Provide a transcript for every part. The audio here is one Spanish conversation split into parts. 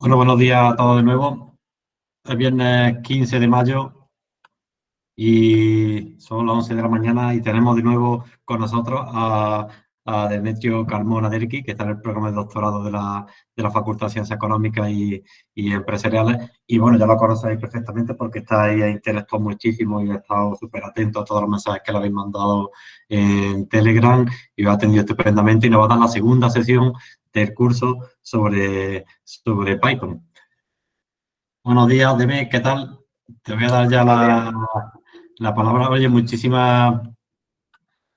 Bueno, buenos días a todos de nuevo. Es viernes 15 de mayo y son las 11 de la mañana y tenemos de nuevo con nosotros a Demetrio Carmona Derqui, que está en el programa de doctorado de la, de la Facultad de Ciencias Económicas y, y, Empresariales. Y bueno, ya lo conocéis perfectamente porque está ahí, interactuado muchísimo y ha estado súper atento a todos los mensajes que le habéis mandado en Telegram y lo ha atendido estupendamente y nos va a dar la segunda sesión del curso sobre, sobre Python. Buenos días, Deme, ¿qué tal? Te voy a dar ya la, la palabra. Oye, muchísimas,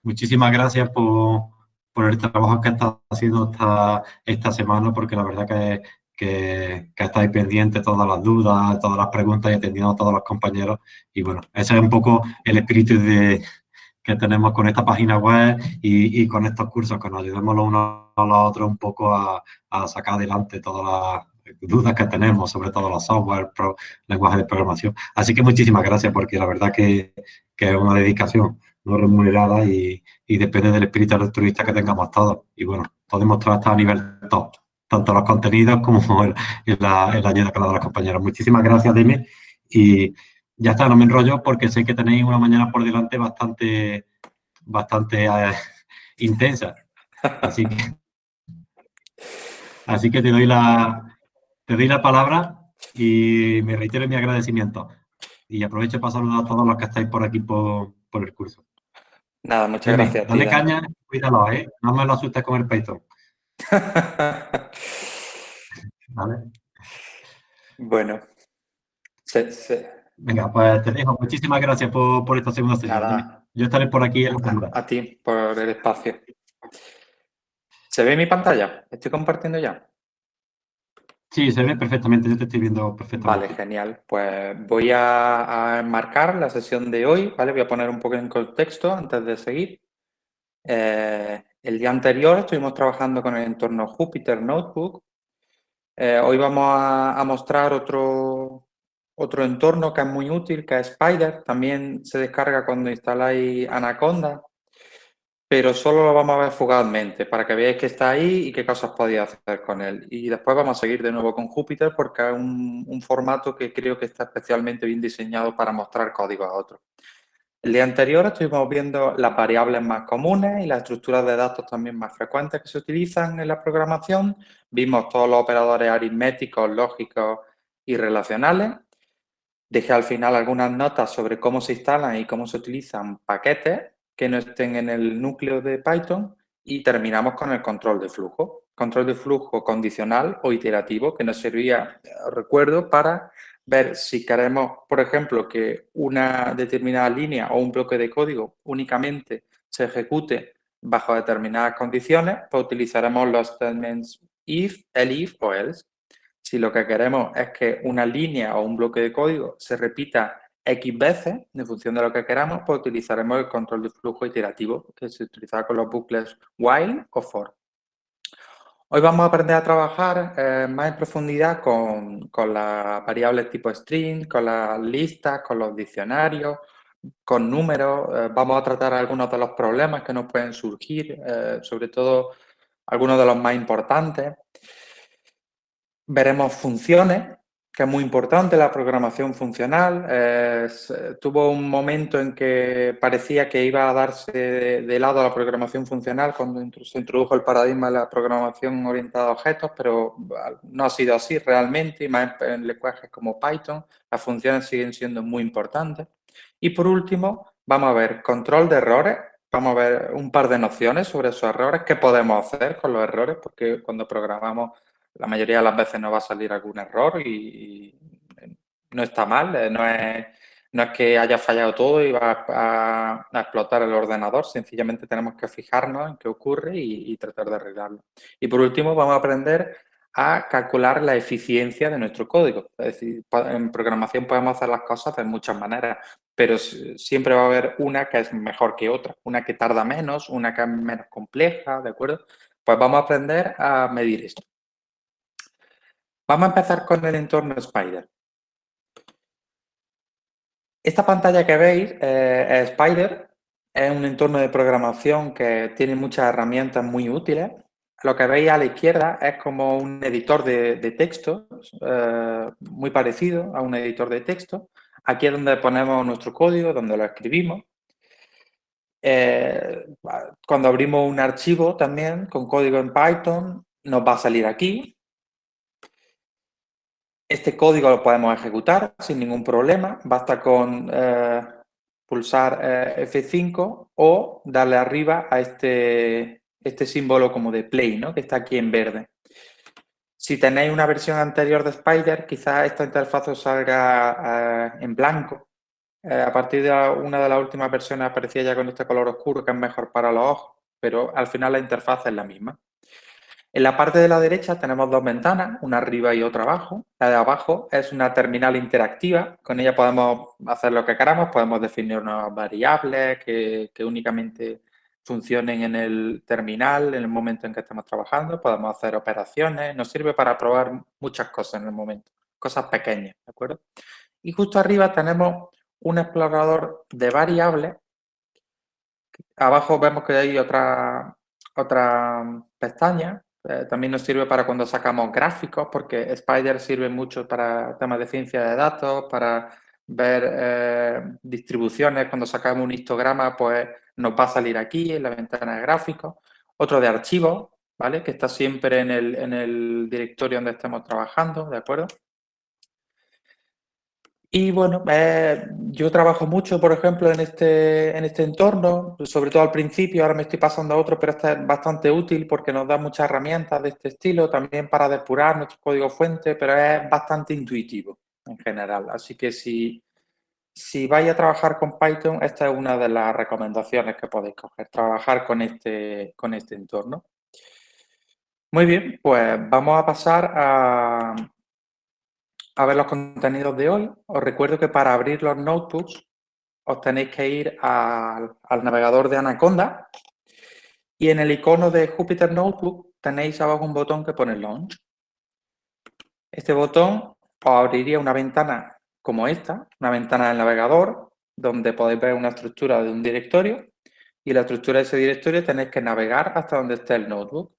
muchísimas gracias por por el trabajo que estás haciendo esta, esta semana, porque la verdad que, que, que estáis pendientes todas las dudas, todas las preguntas y atendiendo a todos los compañeros. Y bueno, ese es un poco el espíritu de, que tenemos con esta página web y, con estos cursos, que nos ayudemos los unos a los otros un poco a, sacar adelante todas las dudas que tenemos, sobre todo los software, pro, lenguajes de programación. Así que muchísimas gracias, porque la verdad que, que es una dedicación no remunerada y, y, depende del espíritu altruista que tengamos todos. Y bueno, podemos trabajar a nivel top, tanto los contenidos como el, la, el ayuda que le los compañeros. Muchísimas gracias, Dime. Y ya está, no me enrollo porque sé que tenéis una mañana por delante bastante, bastante eh, intensa. Así que, así que te doy la, te doy la palabra y me reitero mi agradecimiento. Y aprovecho para saludar a todos los que estáis por aquí por, por el curso. Nada, muchas gracias. Dale caña, cuídalo, ¿eh? No me lo asustes con el Python. ¿Vale? Bueno. Venga, pues te dejo. Muchísimas gracias por, por esta segunda sesión. Yo estaré por aquí en A, a ti, por el espacio. ¿Se ve mi pantalla? ¿Estoy compartiendo ya? Sí, se ve perfectamente, yo te estoy viendo perfectamente. Vale, genial. Pues voy a, enmarcar la sesión de hoy, ¿vale? Voy a poner un poco en contexto antes de seguir. Eh, el día anterior estuvimos trabajando con el entorno Jupyter Notebook. Eh, hoy vamos a, a, mostrar otro, otro entorno que es muy útil, que es Spider. También se descarga cuando instaláis Anaconda, pero solo lo vamos a ver fugazmente para que veáis que está ahí y qué cosas podéis hacer con él. Y después vamos a seguir de nuevo con Jupyter porque es un, formato que creo que está especialmente bien diseñado para mostrar código a otros. El día anterior estuvimos viendo las variables más comunes y las estructuras de datos también más frecuentes que se utilizan en la programación. Vimos todos los operadores aritméticos, lógicos y relacionales. Dejé al final algunas notas sobre cómo se instalan y cómo se utilizan paquetes que no estén en el núcleo de Python y terminamos con el control de flujo. Control de flujo condicional o iterativo que nos servía, recuerdo, para ver si queremos, por ejemplo, que una determinada línea o un bloque de código únicamente se ejecute bajo determinadas condiciones, pues utilizaremos los statements if, elif o else. Si lo que queremos es que una línea o un bloque de código se repita X veces, en función de lo que queramos, pues utilizaremos el control de flujo iterativo, que se utiliza con los bucles while o for. Hoy vamos a aprender a trabajar eh, más en profundidad con, con las variables tipo string, con las listas, con los diccionarios, con números. Eh, vamos a tratar algunos de los problemas que nos pueden surgir, eh, sobre todo algunos de los más importantes. Veremos funciones, que es muy importante, la programación funcional. Eh, tuvo un momento en que parecía que iba a darse de, lado la programación funcional cuando se introdujo el paradigma de la programación orientada a objetos, pero no ha sido así realmente, y más en lenguajes como Python, las funciones siguen siendo muy importantes. Y por último, vamos a ver control de errores, vamos a ver un par de nociones sobre esos errores, qué podemos hacer con los errores, porque cuando programamos la mayoría de las veces no va a salir algún error y, no está mal, eh, no es, no es que haya fallado todo y va a, explotar el ordenador, sencillamente tenemos que fijarnos en qué ocurre y, tratar de arreglarlo. Y por último vamos a aprender a calcular la eficiencia de nuestro código. Es decir, en programación podemos hacer las cosas de muchas maneras, pero siempre va a haber una que es mejor que otra, una que tarda menos, una que es menos compleja, ¿de acuerdo? Pues vamos a aprender a medir esto. Vamos a empezar con el entorno Spider. Esta pantalla que veis eh, es Spider, es un entorno de programación que tiene muchas herramientas muy útiles. lo que veis a la izquierda es como un editor de, texto, eh, muy parecido a un editor de texto. Aquí es donde ponemos nuestro código, donde lo escribimos. Eh, cuando abrimos un archivo también con código en Python, nos va a salir aquí. Este código lo podemos ejecutar sin ningún problema. Basta con eh, pulsar F5 o darle arriba a este, este símbolo como de play, ¿no? que está aquí en verde. Si tenéis una versión anterior de Spider, quizás esta interfaz os salga eh, en blanco. Eh, a partir de una de las últimas versiones aparecía ya con este color oscuro que es mejor para los ojos, pero al final la interfaz es la misma. En la parte de la derecha tenemos dos ventanas, una arriba y otra abajo. La de abajo es una terminal interactiva, con ella podemos hacer lo que queramos, podemos definir unas variables que, que únicamente funcionen en el terminal en el momento en que estamos trabajando, podemos hacer operaciones, nos sirve para probar muchas cosas en el momento, cosas pequeñas, ¿de acuerdo? Y justo arriba tenemos un explorador de variables. Abajo vemos que hay otra, otra pestaña, eh, también nos sirve para cuando sacamos gráficos, porque Spider sirve mucho para temas de ciencia de datos, para ver eh, distribuciones, cuando sacamos un histograma, pues nos va a salir aquí en la ventana de gráficos. Otro de archivos, ¿vale? Que está siempre en el, en el directorio donde estemos trabajando, ¿de acuerdo? Y bueno, eh, yo trabajo mucho, por ejemplo, en este, en este entorno, sobre todo al principio, ahora me estoy pasando a otro, pero este es bastante útil porque nos da muchas herramientas de este estilo, también para depurar nuestro código fuente, pero es bastante intuitivo en general. Así que si, si vais a trabajar con Python, esta es una de las recomendaciones que podéis coger, trabajar con este, con este entorno. Muy bien, pues vamos a pasar a, a ver los contenidos de hoy. Os recuerdo que para abrir los notebooks os tenéis que ir al, navegador de Anaconda y en el icono de Jupyter Notebook tenéis abajo un botón que pone Launch. Este botón os abriría una ventana como esta, una ventana del navegador, donde podéis ver una estructura de un directorio y la estructura de ese directorio tenéis que navegar hasta donde esté el notebook.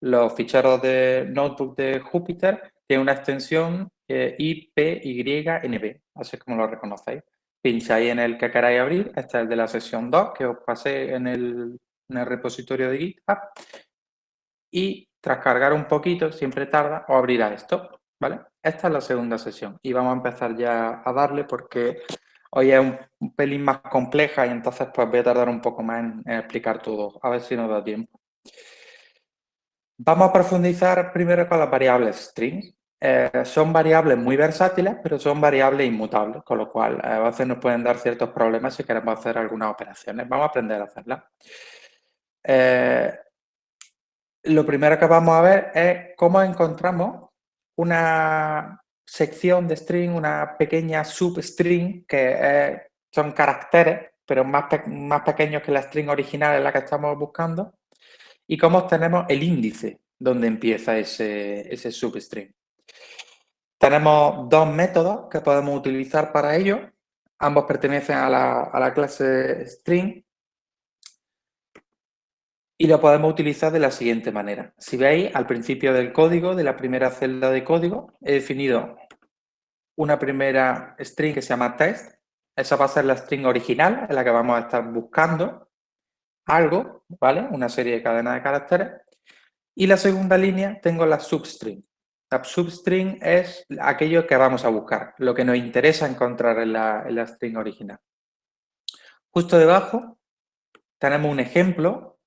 Los ficheros de notebook de Jupyter tienen una extensión eh, IPYNB, así como lo reconocéis. Pincháis en el que queráis abrir, este es el de la sesión 2 que os pasé en el, en el repositorio de GitHub y tras cargar un poquito, siempre tarda, os abrirá esto. ¿vale? Esta es la segunda sesión y vamos a empezar ya a darle porque hoy es un, pelín más compleja y entonces pues voy a tardar un poco más en, explicar todo, a ver si nos da tiempo. Vamos a profundizar primero con las variables strings. Eh, son variables muy versátiles, pero son variables inmutables, con lo cual a veces nos pueden dar ciertos problemas si queremos hacer algunas operaciones. Vamos a aprender a hacerlas. Eh, lo primero que vamos a ver es cómo encontramos una sección de string, una pequeña substring, que son caracteres, pero más, más pequeños que la string original en la que estamos buscando, y cómo obtenemos el índice donde empieza ese, ese substring. Tenemos dos métodos que podemos utilizar para ello. Ambos pertenecen a la, clase string y lo podemos utilizar de la siguiente manera. Si veis, al principio del código, de la primera celda de código, he definido una primera string que se llama test. Esa va a ser la string original en la que vamos a estar buscando algo, ¿vale? Una serie de cadenas de caracteres. Y la segunda línea tengo la substring. Substring es aquello que vamos a buscar, lo que nos interesa encontrar en la, en la string original. Justo debajo tenemos un ejemplo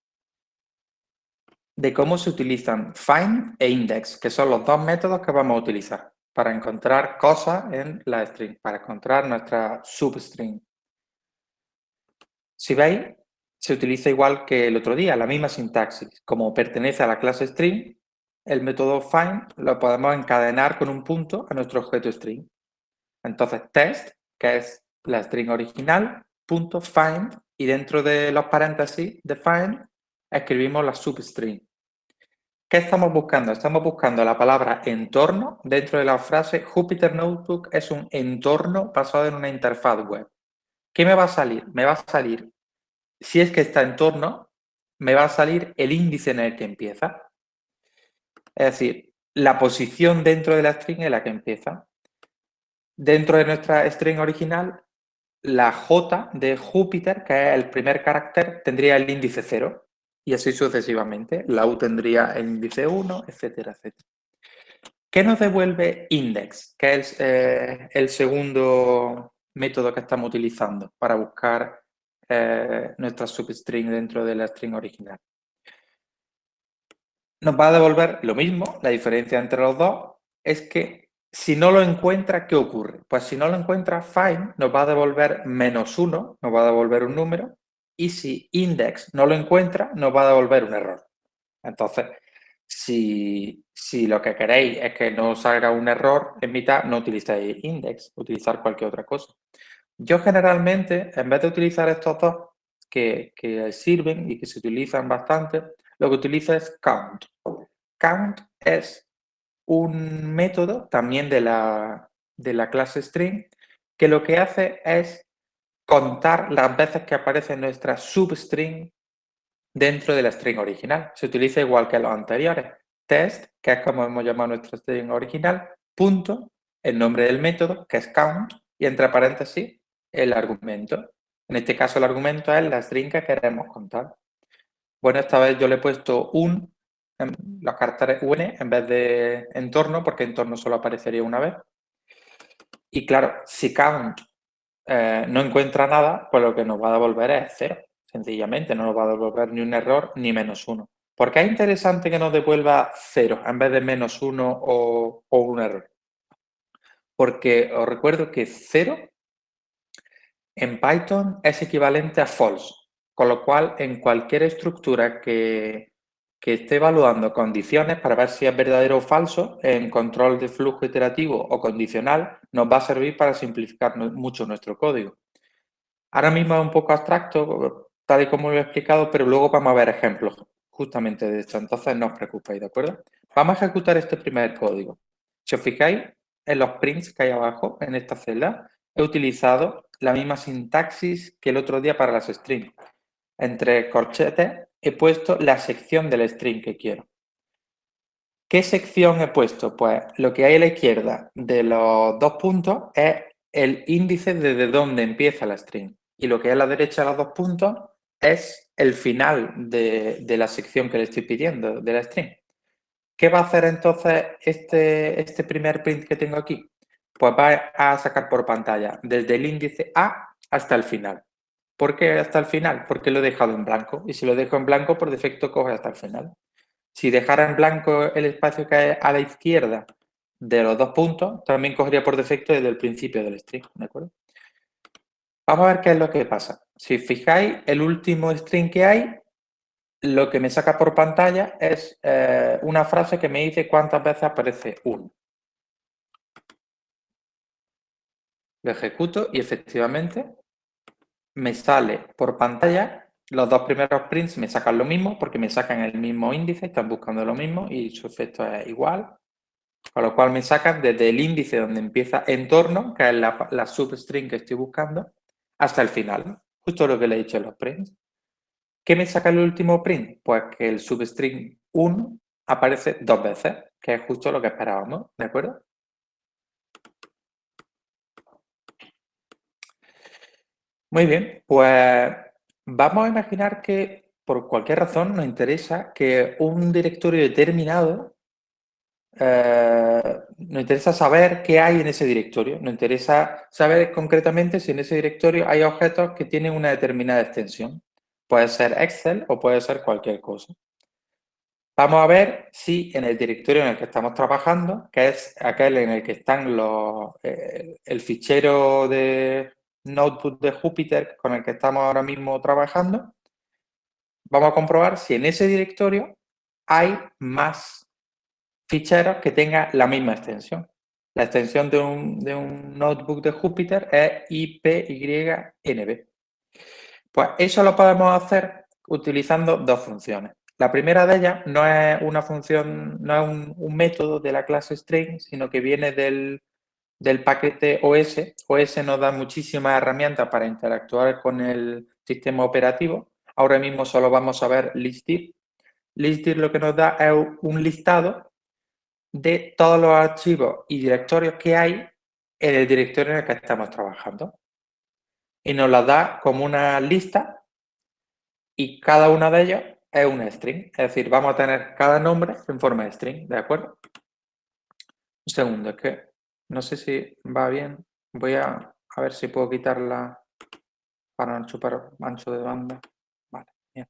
de cómo se utilizan find e index, que son los dos métodos que vamos a utilizar para encontrar cosas en la string, para encontrar nuestra substring. Si veis, se utiliza igual que el otro día, la misma sintaxis. Como pertenece a la clase string, el método find lo podemos encadenar con un punto a nuestro objeto string. Entonces, test, que es la string original, punto find, y dentro de los paréntesis de find escribimos la substring. ¿Qué estamos buscando? Estamos buscando la palabra entorno dentro de la frase Jupyter Notebook es un entorno basado en una interfaz web. ¿Qué me va a salir? Me va a salir, si es que está entorno, me va a salir el índice en el que empieza. Es decir, la posición dentro de la string es la que empieza. Dentro de nuestra string original, la J de Júpiter, que es el primer carácter, tendría el índice 0 y así sucesivamente. La U tendría el índice 1, etcétera, etcétera. ¿Qué nos devuelve index? Que es eh, el segundo método que estamos utilizando para buscar eh, nuestra substring dentro de la string original. Nos va a devolver lo mismo, la diferencia entre los dos es que si no lo encuentra, ¿qué ocurre? Pues si no lo encuentra, find nos va a devolver menos uno, nos va a devolver un número, y si index no lo encuentra, nos va a devolver un error. Entonces, si, lo que queréis es que no salga un error en mitad, no utilicéis index, utilizar cualquier otra cosa. Yo generalmente, en vez de utilizar estos dos que, sirven y que se utilizan bastante, lo que utilizo es count. Count es un método también de la, de la clase string que lo que hace es contar las veces que aparece nuestra substring dentro de la string original. Se utiliza igual que los anteriores. Test, que es como hemos llamado nuestra string original, punto, el nombre del método, que es count, y entre paréntesis, el argumento. En este caso, el argumento es la string que queremos contar. Bueno, esta vez yo le he puesto un, los caracteres un en vez de entorno, porque entorno solo aparecería una vez. Y claro, si count eh, no encuentra nada, pues lo que nos va a devolver es cero. Sencillamente, no nos va a devolver ni un error ni menos uno. ¿Por qué es interesante que nos devuelva cero en vez de menos uno o, un error? Porque os recuerdo que cero en Python es equivalente a false, con lo cual en cualquier estructura que, esté evaluando condiciones para ver si es verdadero o falso, en control de flujo iterativo o condicional, nos va a servir para simplificar mucho nuestro código. Ahora mismo es un poco abstracto, tal y como lo he explicado, pero luego vamos a ver ejemplos justamente de esto. Entonces no os preocupéis, ¿de acuerdo? Vamos a ejecutar este primer código. Si os fijáis en los prints que hay abajo, en esta celda, he utilizado la misma sintaxis que el otro día para las strings. Entre corchetes he puesto la sección del string que quiero. ¿Qué sección he puesto? Pues lo que hay a la izquierda de los dos puntos es el índice desde donde empieza la string. Y lo que hay a la derecha de los dos puntos es el final de, la sección que le estoy pidiendo, de la string. ¿Qué va a hacer entonces este, este primer print que tengo aquí? Pues va a sacar por pantalla desde el índice A hasta el final. ¿Por qué hasta el final? Porque lo he dejado en blanco. Y si lo dejo en blanco, por defecto coge hasta el final. Si dejara en blanco el espacio que hay a la izquierda de los dos puntos, también cogería por defecto desde el principio del string. ¿De acuerdo? Vamos a ver qué es lo que pasa. Si fijáis, el último string que hay, lo que me saca por pantalla es eh, una frase que me dice cuántas veces aparece 1. Lo ejecuto y efectivamente me sale por pantalla los dos primeros prints me sacan lo mismo porque me sacan el mismo índice, están buscando lo mismo y su efecto es igual. Con lo cual me sacan desde el índice donde empieza entorno, que es la, substring que estoy buscando, hasta el final. Justo lo que le he dicho en los prints. ¿Qué me saca el último print? Pues que el substring 1 aparece dos veces, que es justo lo que esperábamos, ¿de acuerdo? Muy bien, pues vamos a imaginar que por cualquier razón nos interesa que un directorio determinado eh, nos interesa saber qué hay en ese directorio. Nos interesa saber concretamente si en ese directorio hay objetos que tienen una determinada extensión. Puede ser Excel o puede ser cualquier cosa. Vamos a ver si en el directorio en el que estamos trabajando, que es aquel en el que están los, eh, el fichero de notebook de Jupyter con el que estamos ahora mismo trabajando, vamos a comprobar si en ese directorio hay más ficheros que tengan la misma extensión. La extensión de un, notebook de Jupyter es IPYNB. Pues eso lo podemos hacer utilizando dos funciones. La primera de ellas no es una función, no es un, método de la clase string, sino que viene del, del paquete OS. OS nos da muchísimas herramientas para interactuar con el sistema operativo. Ahora mismo solo vamos a ver listir. Listir lo que nos da es un listado de todos los archivos y directorios que hay en el directorio en el que estamos trabajando. Y nos las da como una lista y cada una de ellas es una string. Es decir, vamos a tener cada nombre en forma de string, ¿de acuerdo? Un segundo, es que no sé si va bien. Voy a, ver si puedo quitarla para no chupar ancho de banda. Vale, bien.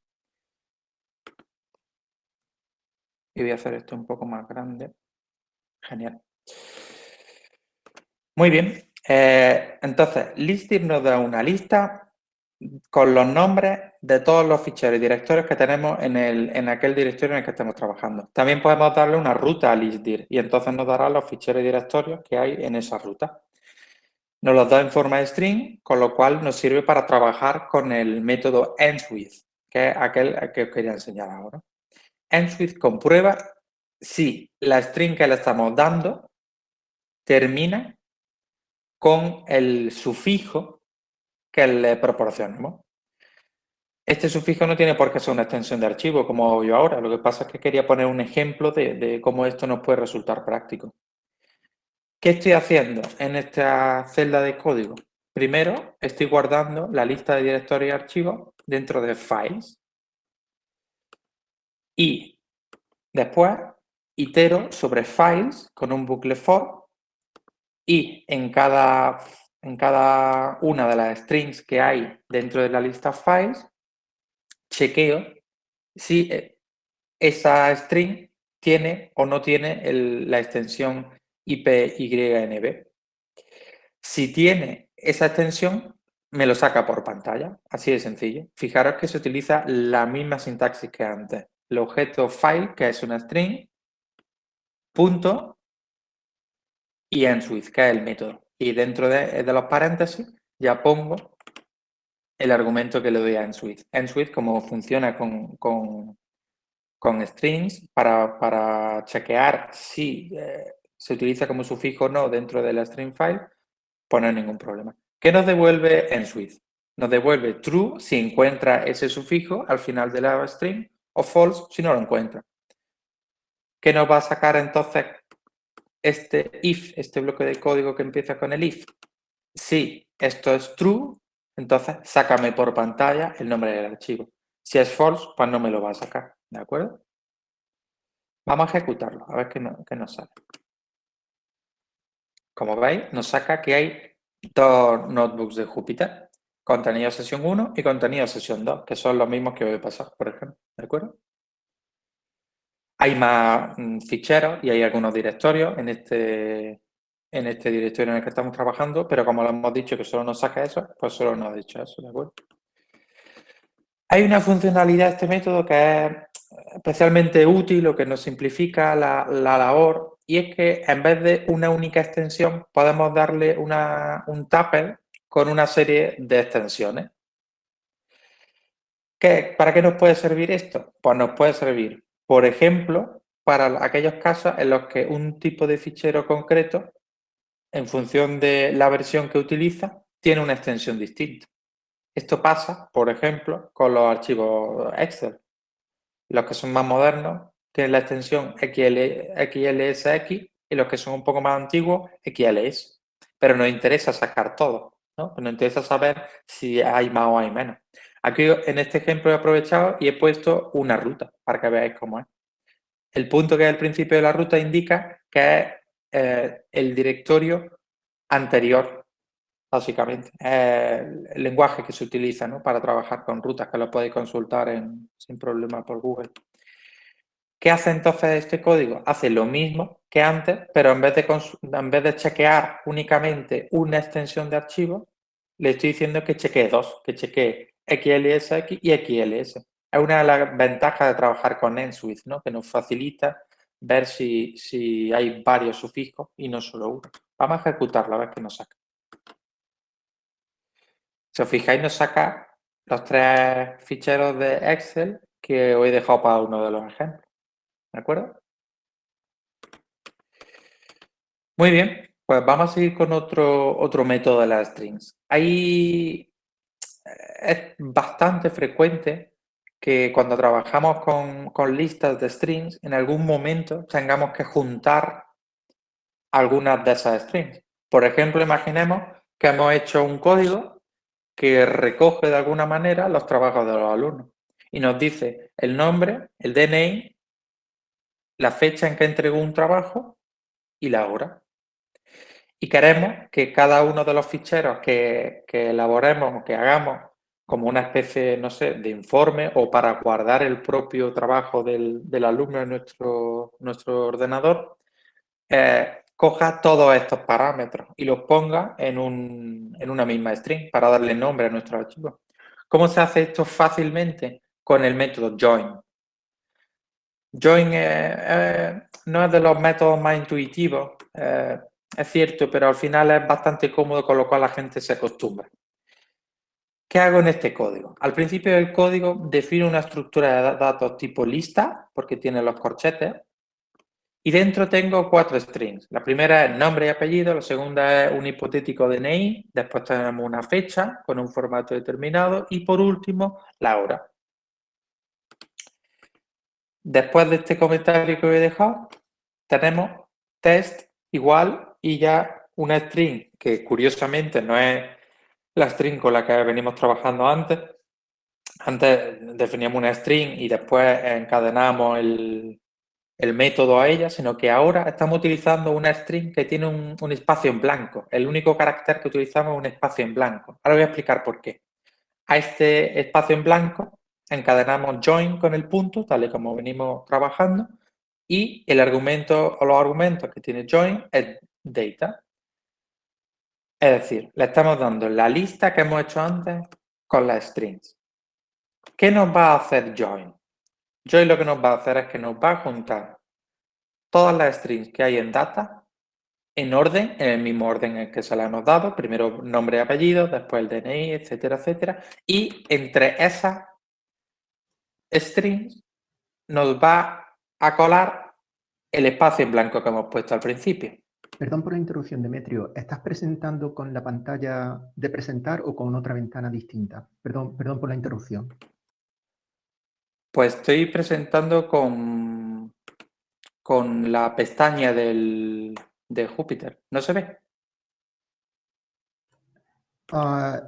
Y voy a hacer esto un poco más grande. Genial. Muy bien. Eh, entonces, listir nos da una lista con los nombres de todos los ficheros y directorios que tenemos en, el, en aquel directorio en el que estamos trabajando. También podemos darle una ruta a listdir y entonces nos dará los ficheros y directorios que hay en esa ruta. Nos los da en forma de string, con lo cual nos sirve para trabajar con el método endsWith, que es aquel que os quería enseñar ahora. EndsWith comprueba si la string que le estamos dando termina con el sufijo que le proporcionemos. Este sufijo no tiene por qué ser una extensión de archivo, como yo ahora. Lo que pasa es que quería poner un ejemplo de, cómo esto nos puede resultar práctico. ¿Qué estoy haciendo en esta celda de código? Primero, estoy guardando la lista de directorios y archivos dentro de Files. Y después itero sobre Files con un bucle for y en cada en cada una de las strings que hay dentro de la lista files, chequeo si eh, esa string tiene o no tiene la extensión IPYNB. Si tiene esa extensión, me lo saca por pantalla, así de sencillo. Fijaros que se utiliza la misma sintaxis que antes. El objeto file, que es una string, punto, y endswith, que es el método y dentro de, los paréntesis ya pongo el argumento que le doy a endswith. Endswith, como funciona con, con, strings, para, chequear si eh, se utiliza como sufijo o no dentro de la string file, pues no ningún problema. ¿Qué nos devuelve endswith? Nos devuelve true si encuentra ese sufijo al final de la string o false si no lo encuentra. ¿Qué nos va a sacar entonces este if, este bloque de código que empieza con el if, si esto es true, entonces sácame por pantalla el nombre del archivo. Si es false, pues no me lo va a sacar, ¿de acuerdo? Vamos a ejecutarlo, a ver qué, nos sale. Como veis, nos saca que hay dos notebooks de Jupyter, contenido sesión 1 y contenido sesión 2, que son los mismos que voy a pasar, por ejemplo, ¿de acuerdo? Hay más mm, ficheros y hay algunos directorios en este, en este directorio en el que estamos trabajando, pero como lo hemos dicho que solo nos saca eso, pues solo nos ha dicho eso. Hay una funcionalidad de este método que es especialmente útil o que nos simplifica la, labor y es que en vez de una única extensión podemos darle una, un tupper con una serie de extensiones. ¿Para qué nos puede servir esto? Pues nos puede servir por ejemplo, para aquellos casos en los que un tipo de fichero concreto, en función de la versión que utiliza, tiene una extensión distinta. Esto pasa, por ejemplo, con los archivos Excel. Los que son más modernos tienen la extensión XLSX y los que son un poco más antiguos, XLS. Pero nos interesa sacar todo, ¿no? Nos interesa saber si hay más o hay menos. Aquí en este ejemplo he aprovechado y he puesto una ruta para que veáis cómo es. El punto que es el principio de la ruta indica que es eh, el directorio anterior, básicamente. el lenguaje que se utiliza para trabajar con rutas, que lo podéis consultar sin problema por Google. ¿Qué hace entonces este código? Hace lo mismo que antes, pero en vez de, en vez de chequear únicamente una extensión de archivo, le estoy diciendo que chequee dos, que chequee XLSX y XLS. Es una de las ventajas de trabajar con EnSwitch, ¿no? que nos facilita ver si, si hay varios sufijos y no solo uno. Vamos a ejecutarlo a ver qué nos saca. Si os fijáis, nos saca los tres ficheros de Excel que os he dejado para uno de los ejemplos. ¿De acuerdo? Muy bien, pues vamos a seguir con otro, otro método de las strings. Hay es bastante frecuente que cuando trabajamos con, con listas de strings, en algún momento tengamos que juntar algunas de esas strings. Por ejemplo, imaginemos que hemos hecho un código que recoge de alguna manera los trabajos de los alumnos y nos dice el nombre, el DNI, la fecha en que entregó un trabajo y la hora. Y queremos que cada uno de los ficheros que, elaboremos o que hagamos como una especie, no sé, de informe o para guardar el propio trabajo del, alumno en nuestro, nuestro ordenador, eh, coja todos estos parámetros y los ponga en, una misma string para darle nombre a nuestro archivo. ¿Cómo se hace esto fácilmente? Con el método join. Join no es de los métodos más intuitivos, eh, es cierto, pero al final es bastante cómodo con lo cual la gente se acostumbra. ¿Qué hago en este código? Al principio del código defino una estructura de datos tipo lista, porque tiene los corchetes, y dentro tengo cuatro strings. La primera es nombre y apellido, la segunda es un hipotético DNI, después tenemos una fecha con un formato determinado y por último la hora. Después de este comentario que voy a dejar, tenemos test igual y ya una string que curiosamente no es la string con la que venimos trabajando antes. Antes definíamos una string y después encadenamos el, el método a ella, sino que ahora estamos utilizando una string que tiene un, espacio en blanco. El único carácter que utilizamos es un espacio en blanco. Ahora voy a explicar por qué. A este espacio en blanco encadenamos join con el punto, tal y como venimos trabajando, y el argumento o los argumentos que tiene join es data. Es decir, le estamos dando la lista que hemos hecho antes con las strings. ¿Qué nos va a hacer join? Join lo que nos va a hacer es que nos va a juntar todas las strings que hay en data en orden, en el mismo orden en el que se las hemos dado, primero nombre y apellido, después el DNI, etcétera, etcétera, y entre esas strings nos va a colar el espacio en blanco que hemos puesto al principio. Perdón por la interrupción, Demetrio. ¿Estás presentando con la pantalla de presentar o con otra ventana distinta? Perdón, perdón por la interrupción. Pues estoy presentando con, con la pestaña del, de Júpiter. ¿No se ve? Ah,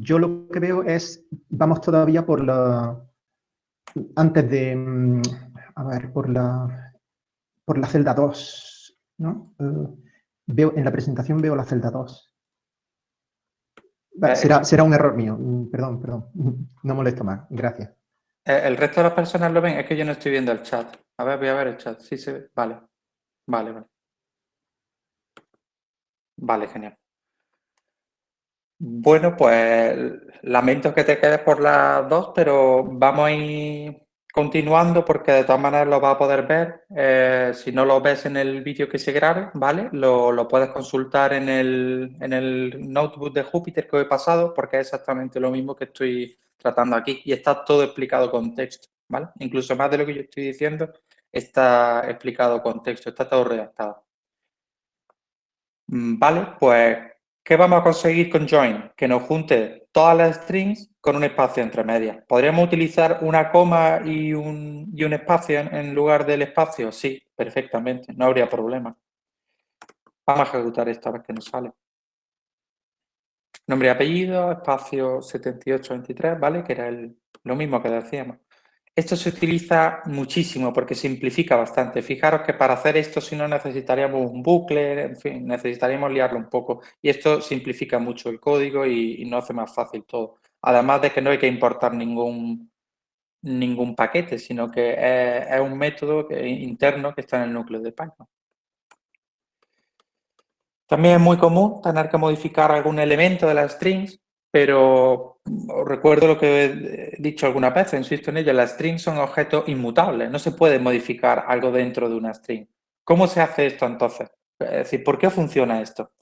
yo lo que veo es, vamos todavía por la, antes de, mm, a ver, por la, por la celda 2, ¿no? Eh, veo, en la presentación veo la celda 2. Eh, será, será un error mío, mm, perdón, perdón, no molesto más, gracias. Eh, ¿El resto de las personas lo ven? Es que yo no estoy viendo el chat. A ver, voy a ver el chat. Sí se ve. Vale. Vale, vale. Vale, genial. Bueno, pues lamento que te quedes por las dos, pero vamos a ir continuando porque de todas maneras lo vas a poder ver. Eh, si no lo ves en el vídeo que se grabe, ¿vale? Lo, puedes consultar en el, en el notebook de Júpiter que he pasado porque es exactamente lo mismo que estoy tratando aquí y está todo explicado con texto, ¿vale? Incluso más de lo que yo estoy diciendo está explicado con texto, está todo redactado. Mm, vale, pues, ¿qué vamos a conseguir con join? Que nos junte todas las strings con un espacio entre medias. ¿Podríamos utilizar una coma y un, y un espacio en, lugar del espacio? Sí, perfectamente, no habría problema. Vamos a ejecutar esta vez que nos sale. Nombre y apellido, espacio 7823, ¿vale? Que era el, lo mismo que decíamos. Esto se utiliza muchísimo porque simplifica bastante. Fijaros que para hacer esto, si no, necesitaríamos un bucle, en fin, necesitaríamos liarlo un poco. Y esto simplifica mucho el código y, no hace más fácil todo. Además de que no hay que importar ningún, ningún paquete, sino que es, un método interno que está en el núcleo de Python. También es muy común tener que modificar algún elemento de las strings, pero recuerdo lo que he dicho alguna vez, insisto en ello, las strings son objetos inmutables, no se puede modificar algo dentro de una string. ¿Cómo se hace esto entonces? Es decir, ¿por qué funciona esto?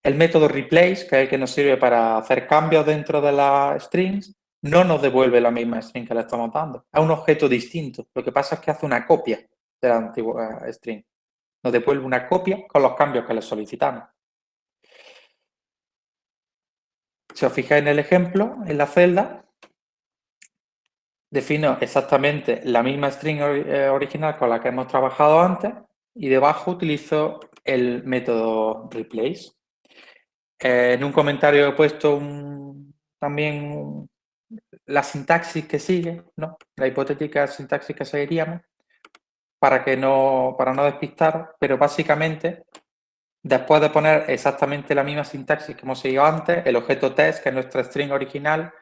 El método replace, que es el que nos sirve para hacer cambios dentro de las strings, no nos devuelve la misma string que le estamos dando. Es un objeto distinto. Lo que pasa es que hace una copia de la antigua string nos devuelve una copia con los cambios que le solicitamos. Si os fijáis en el ejemplo, en la celda, defino exactamente la misma string eh, original con la que hemos trabajado antes y debajo utilizo el método replace. Eh, en un comentario he puesto también la sintaxis que sigue, ¿no? la hipotética sintaxis que seguiríamos, para, que no, para no despistar, pero básicamente, después de poner exactamente la misma sintaxis que hemos seguido antes, el objeto test, que es nuestra string original,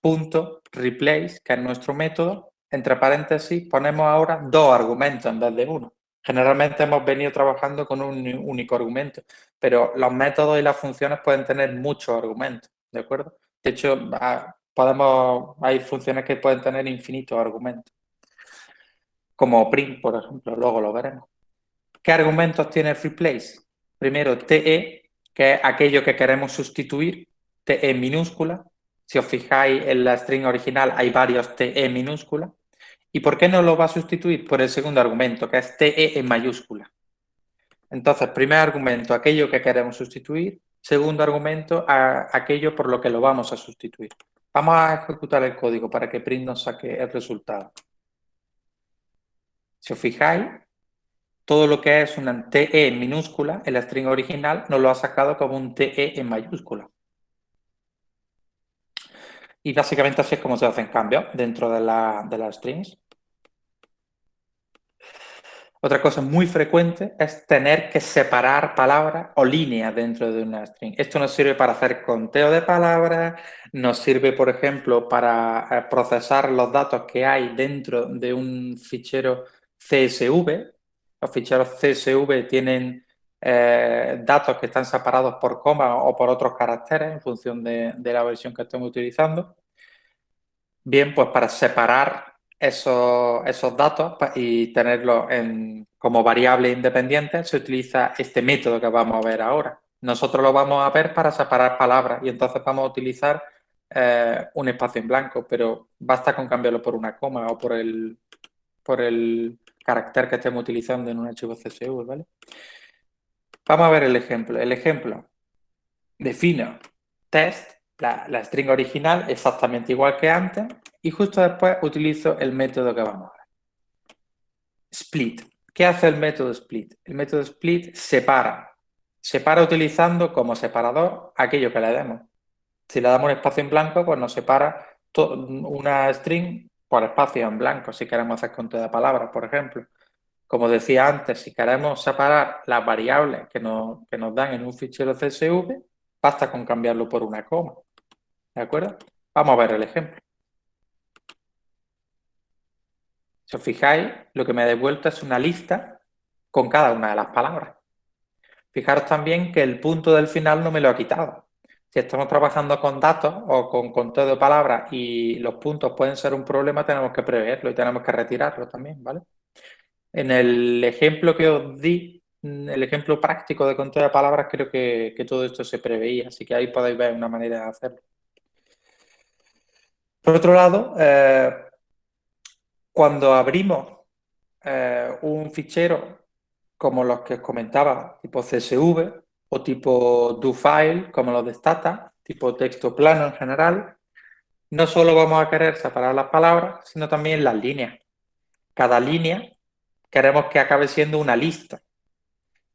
punto replace, que es nuestro método, entre paréntesis ponemos ahora dos argumentos en vez de uno. Generalmente hemos venido trabajando con un único argumento, pero los métodos y las funciones pueden tener muchos argumentos, ¿de acuerdo? De hecho, podemos, hay funciones que pueden tener infinitos argumentos, como print, por ejemplo, luego lo veremos. ¿Qué argumentos tiene replace? Primero, TE, que es aquello que queremos sustituir, TE minúscula, si os fijáis en la string original hay varios TE minúscula. ¿Y por qué no lo va a sustituir? Por el segundo argumento, que es TE en mayúscula. Entonces, primer argumento, aquello que queremos sustituir. Segundo argumento, aquello por lo que lo vamos a sustituir. Vamos a ejecutar el código para que print nos saque el resultado. Si os fijáis, todo lo que es una TE en minúscula en la string original nos lo ha sacado como un TE en mayúscula. Y básicamente así es como se hacen cambios dentro de, la, de las strings. Otra cosa muy frecuente es tener que separar palabras o líneas dentro de una string. Esto nos sirve para hacer conteo de palabras, nos sirve, por ejemplo, para eh, procesar los datos que hay dentro de un fichero CSV. Los ficheros CSV tienen eh, datos que están separados por coma o por otros caracteres en función de, la versión que estemos utilizando. Bien, pues para separar esos, esos datos y tenerlos como variables independientes se utiliza este método que vamos a ver ahora. Nosotros lo vamos a ver para separar palabras y entonces vamos a utilizar eh, un espacio en blanco, pero basta con cambiarlo por una coma o por el, por el carácter que estemos utilizando en un archivo CSV, ¿vale? Vamos a ver el ejemplo. El ejemplo, defino test, la, string original, exactamente igual que antes, y justo después utilizo el método que vamos a ver. Split. ¿Qué hace el método split? El método split separa. Separa utilizando como separador aquello que le demos. Si le damos un espacio en blanco, pues nos separa una string por espacio en blanco, si queremos hacer conteo de palabras, por ejemplo. Como decía antes, si queremos separar las variables que nos, nos dan en un fichero CSV, basta con cambiarlo por una coma. ¿De acuerdo? Vamos a ver el ejemplo. Si os fijáis, lo que me ha devuelto es una lista con cada una de las palabras. Fijaros también que el punto del final no me lo ha quitado. Si estamos trabajando con datos o con conteo de palabras y los puntos pueden ser un problema, tenemos que preverlo y tenemos que retirarlo también, ¿vale? En el ejemplo que os di, mm, el ejemplo práctico de conteo de palabras, creo que, todo esto se preveía, así que ahí podéis ver una manera de hacerlo. Por otro lado, eh, cuando abrimos eh, un fichero como los que os comentaba, tipo CSV o tipo DoFile, como los de Stata, tipo texto plano en general, no solo vamos a querer separar las palabras, sino también las líneas. Cada línea queremos que acabe siendo una lista.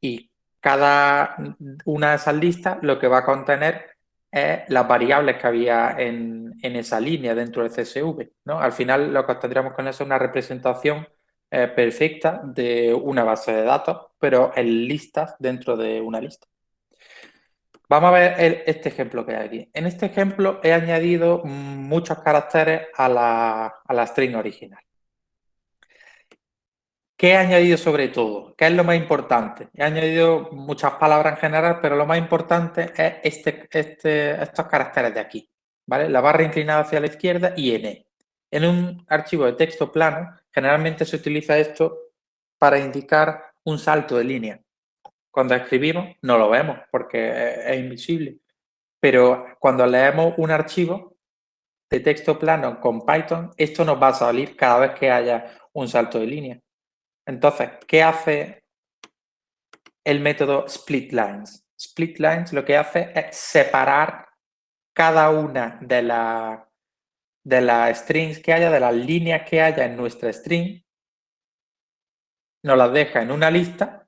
Y cada una de esas listas lo que va a contener es las variables que había en, esa línea dentro del CSV. ¿no? Al final lo que tendríamos con eso es una representación eh, perfecta de una base de datos, pero en listas dentro de una lista. Vamos a ver este ejemplo que hay aquí. En este ejemplo he añadido muchos caracteres a la, a la string original. ¿Qué he añadido sobre todo? ¿Qué es lo más importante? He añadido muchas palabras en general, pero lo más importante es este, este, estos caracteres de aquí. ¿vale? La barra inclinada hacia la izquierda y N. En un archivo de texto plano, generalmente se utiliza esto para indicar un salto de línea. Cuando escribimos no lo vemos porque es invisible. Pero cuando leemos un archivo de texto plano con Python, esto nos va a salir cada vez que haya un salto de línea. Entonces, ¿qué hace el método splitlines? Splitlines lo que hace es separar cada una de, de las strings que haya, de las líneas que haya en nuestra string, nos las deja en una lista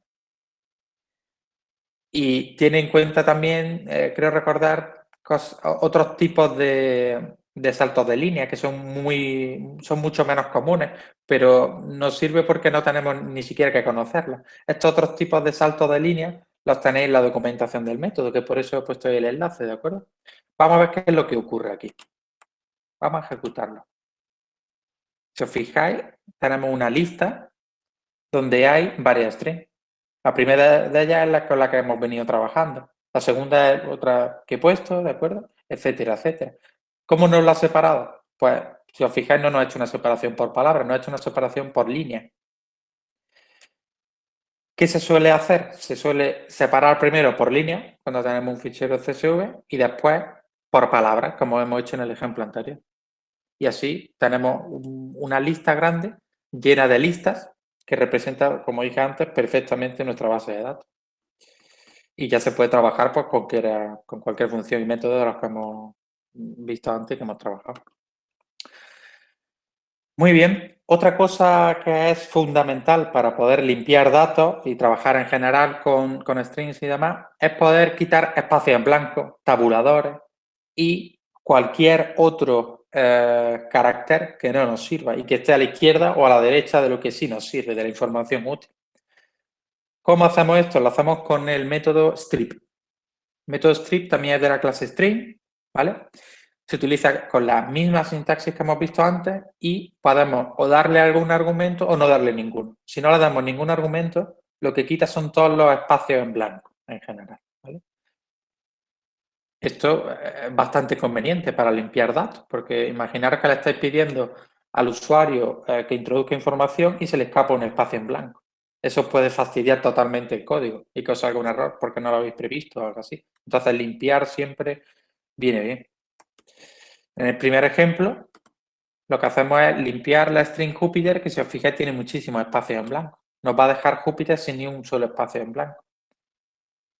y tiene en cuenta también, eh, creo recordar, otros tipos de, de, saltos de línea que son, muy, son mucho menos comunes, pero nos sirve porque no tenemos ni siquiera que conocerlos. Estos otros tipos de saltos de línea los tenéis en la documentación del método, que por eso he puesto el enlace, ¿de acuerdo? Vamos a ver qué es lo que ocurre aquí. Vamos a ejecutarlo. Si os fijáis, tenemos una lista donde hay varias strings. La primera de ellas es la con la que hemos venido trabajando. La segunda es otra que he puesto, ¿de acuerdo? Etcétera, etcétera. ¿Cómo nos la ha separado? Pues, si os fijáis, no nos ha hecho una separación por palabra, nos ha hecho una separación por línea. ¿Qué se suele hacer? Se suele separar primero por línea, cuando tenemos un fichero CSV, y después por palabra, como hemos hecho en el ejemplo anterior. Y así tenemos una lista grande llena de listas que representa, como dije antes, perfectamente nuestra base de datos. Y ya se puede trabajar pues, con, cualquier, con cualquier función y método de los que hemos visto antes que hemos trabajado. Muy bien. Otra cosa que es fundamental para poder limpiar datos y trabajar en general con, con strings y demás es poder quitar espacios en blanco, tabuladores y cualquier otro eh, carácter que no nos sirva y que esté a la izquierda o a la derecha de lo que sí nos sirve, de la información útil. ¿Cómo hacemos esto? Lo hacemos con el método strip. El método strip también es de la clase string, ¿vale? Se utiliza con la misma sintaxis que hemos visto antes y podemos o darle algún argumento o no darle ninguno. Si no le damos ningún argumento, lo que quita son todos los espacios en blanco en general. Esto es bastante conveniente para limpiar datos, porque imaginar que le estáis pidiendo al usuario eh, que introduzca información y se le escapa un espacio en blanco. Eso puede fastidiar totalmente el código y que os salga un error porque no lo habéis previsto o algo así. Entonces, limpiar siempre viene bien. En el primer ejemplo, lo que hacemos es limpiar la string Jupiter, que si os fijáis tiene muchísimos espacios en blanco. Nos va a dejar Júpiter sin ni un solo espacio en blanco.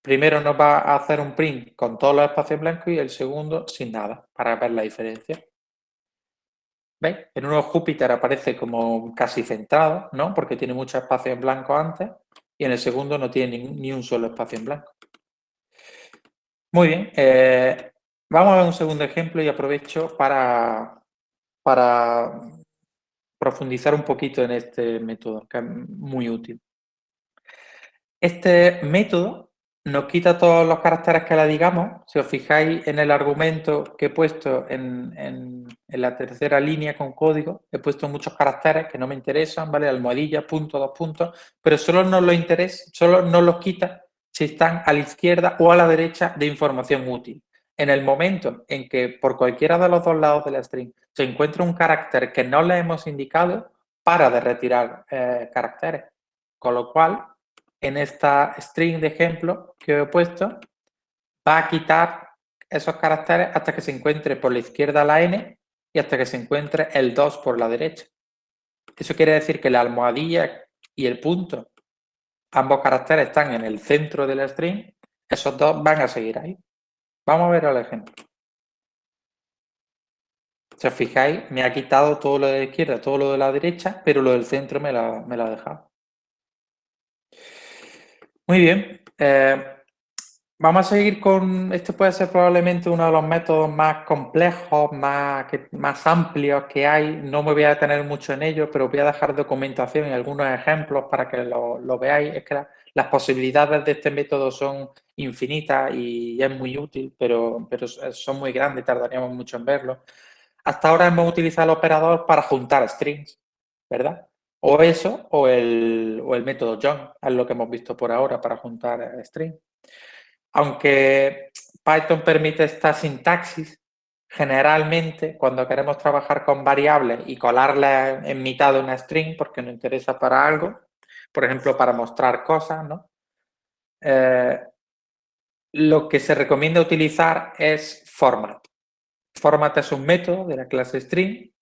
Primero nos va a hacer un print con todos los espacios blancos y el segundo sin nada, para ver la diferencia. ¿Veis? En uno Júpiter aparece como casi centrado, ¿no? Porque tiene muchos espacios en blanco antes y en el segundo no tiene ni, un solo espacio en blanco. Muy bien. Eh, vamos a ver un segundo ejemplo y aprovecho para, para profundizar un poquito en este método, que es muy útil. Este método nos quita todos los caracteres que le digamos. Si os fijáis en el argumento que he puesto en, la tercera línea con código, he puesto muchos caracteres que no me interesan, ¿vale? Almohadilla, punto, dos puntos, pero solo nos los interesa, solo los quita si están a la izquierda o a la derecha de información útil. En el momento en que por cualquiera de los dos lados de la string se encuentra un carácter que no le hemos indicado, para de retirar eh, caracteres. Con lo cual, en esta string de ejemplo que he puesto, va a quitar esos caracteres hasta que se encuentre por la izquierda la n y hasta que se encuentre el 2 por la derecha. Eso quiere decir que la almohadilla y el punto, ambos caracteres están en el centro de la string, esos dos van a seguir ahí. Vamos a ver el ejemplo. Si os fijáis, me ha quitado todo lo de la izquierda, todo lo de la derecha, pero lo del centro me lo, me lo ha dejado. Muy bien. Eh, vamos a seguir con, este puede ser probablemente uno de los métodos más complejos, más, más amplios que hay. No me voy a detener mucho en ello, pero voy a dejar documentación y algunos ejemplos para que lo, veáis. Es que las posibilidades de este método son infinitas y es muy útil, pero, son muy grandes, tardaríamos mucho en verlo. Hasta ahora hemos utilizado el operador para juntar strings, ¿verdad? O eso o el, método John, es lo que hemos visto por ahora para juntar string. Aunque Python permite esta sintaxis, generalmente cuando queremos trabajar con variables y colarlas en mitad de una string porque nos interesa para algo, por ejemplo, para mostrar cosas, ¿no? Eh, lo que se recomienda utilizar es format. Format es un método de la clase string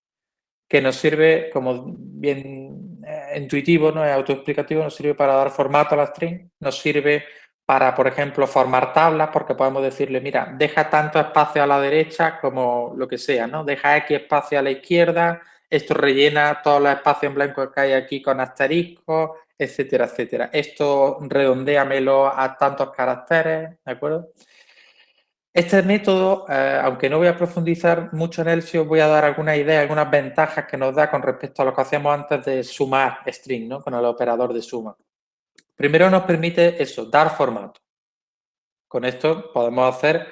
que nos sirve, como bien eh, intuitivo, no es autoexplicativo, nos sirve para dar formato a la string, nos sirve para, por ejemplo, formar tablas, porque podemos decirle, mira, deja tanto espacio a la derecha como lo que sea, ¿no? Deja X espacio a la izquierda, esto rellena todos los espacios en blanco que hay aquí con asteriscos, etcétera, etcétera. Esto redondéamelo a tantos caracteres, ¿de acuerdo? Este método, eh, aunque no voy a profundizar mucho en él, sí os voy a dar algunas ideas, algunas ventajas que nos da con respecto a lo que hacíamos antes de sumar string, ¿no? Con el operador de suma. Primero nos permite eso, dar formato. Con esto podemos hacer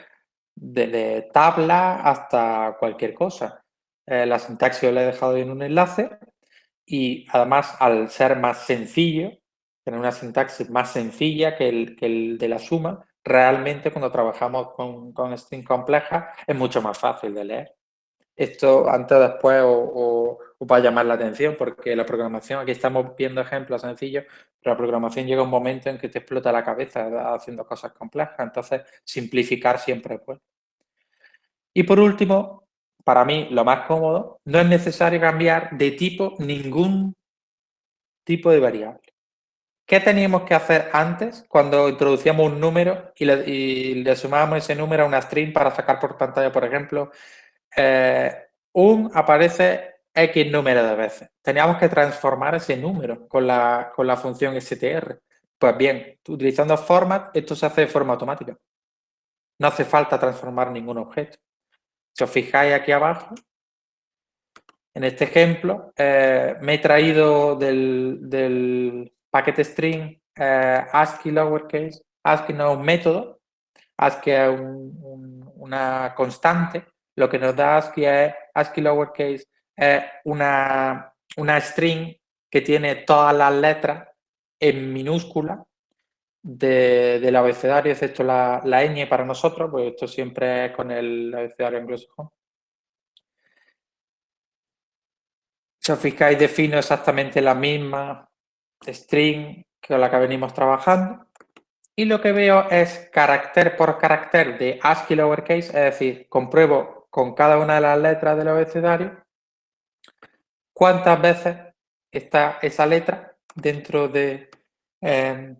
desde tabla hasta cualquier cosa. Eh, la sintaxis os la he dejado en un enlace y además al ser más sencillo, tener una sintaxis más sencilla que el, que el de la suma, realmente cuando trabajamos con, con string complejas es mucho más fácil de leer. Esto antes o después o, va a llamar la atención porque la programación, aquí estamos viendo ejemplos sencillos, pero la programación llega un momento en que te explota la cabeza haciendo cosas complejas, entonces simplificar siempre bueno. Y por último, para mí lo más cómodo, no es necesario cambiar de tipo ningún tipo de variable. ¿Qué teníamos que hacer antes cuando introducíamos un número y le, sumábamos ese número a una string para sacar por pantalla, por ejemplo? Eh, un aparece X número de veces. Teníamos que transformar ese número con la, con la función str. Pues bien, utilizando format, esto se hace de forma automática. No hace falta transformar ningún objeto. Si os fijáis aquí abajo, en este ejemplo, eh, me he traído del paquete string eh, ASCII lowercase, ASCII no es un método, ASCII es una constante, lo que nos da ASCII es ASCII lowercase es una, una string que tiene todas las letras en minúscula del abecedario, excepto la, la ñ para nosotros, pues esto siempre es con el abecedario anglosajón. Si os fijáis, defino exactamente la misma string con la que venimos trabajando. Y lo que veo es carácter por carácter de ASCII lowercase, es decir, compruebo con cada una de las letras del abecedario cuántas veces está esa letra dentro de, em,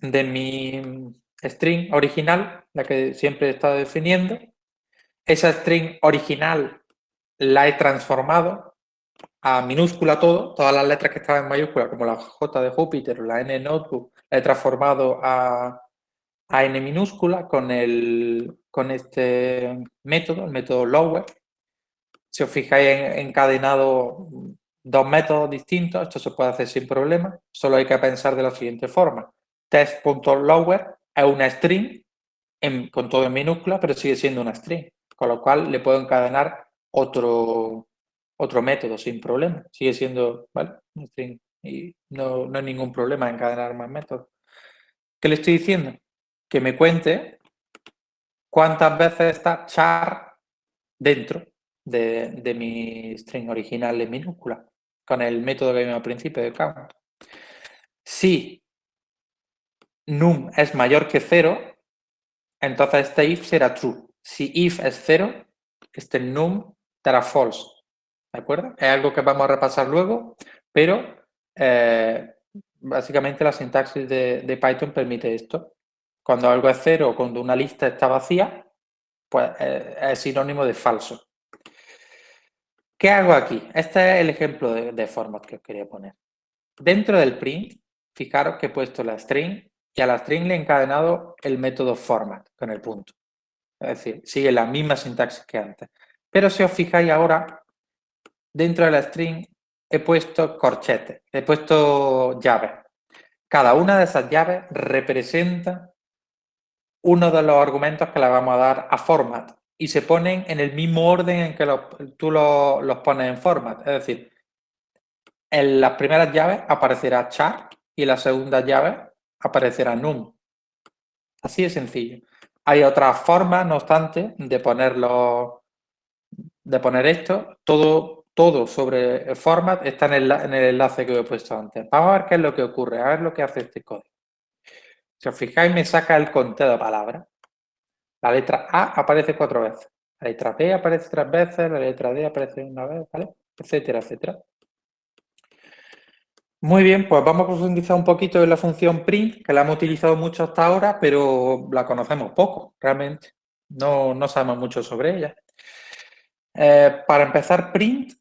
de mi string original, la que siempre he estado definiendo. Esa string original la he transformado a minúscula todo, todas las letras que estaban en mayúscula, como la J de Júpiter o la N de Notebook, la he transformado a, N minúscula con, el, con este método, el método lower. Si os fijáis, he encadenado dos métodos distintos, esto se puede hacer sin problema, solo hay que pensar de la siguiente forma. Test.lower es una string con todo en minúscula, pero sigue siendo una string, con lo cual le puedo encadenar otro, otro método sin problema. Sigue siendo, ¿vale? Y no, no hay ningún problema en encadenar más métodos. ¿Qué le estoy diciendo? Que me cuente cuántas veces está char dentro de, mi string original en minúscula, con el método que vimos al principio de count. Si num es mayor que cero, entonces este if será true. Si if es cero, este num dará false. ¿De acuerdo? Es algo que vamos a repasar luego, pero eh, básicamente la sintaxis de, Python permite esto. Cuando algo es cero o cuando una lista está vacía, pues eh, es sinónimo de falso. ¿Qué hago aquí? Este es el ejemplo de, de, format que os quería poner. Dentro del print, fijaros que he puesto la string y a la string le he encadenado el método format con el punto. Es decir, sigue la misma sintaxis que antes. Pero si os fijáis ahora, dentro de la string he puesto corchetes, he puesto llaves. Cada una de esas llaves representa uno de los argumentos que le vamos a dar a format y se ponen en el mismo orden en que tú los, pones en format. Es decir, en las primeras llaves aparecerá char y en las segundas llaves aparecerá num. Así de sencillo. Hay otras formas, no obstante, de ponerlo, de poner esto. Todo todo sobre el format está en el, enlace que he puesto antes. Vamos a ver qué es lo que ocurre, a ver lo que hace este código. Si os fijáis, me saca el conteo de palabras. La letra A aparece cuatro veces. La letra B aparece tres veces, la letra D aparece una vez, ¿vale? Etcétera, etcétera. Muy bien, pues vamos a profundizar un poquito en la función print, que la hemos utilizado mucho hasta ahora, pero la conocemos poco, realmente. No, no sabemos mucho sobre ella. Eh, para empezar, print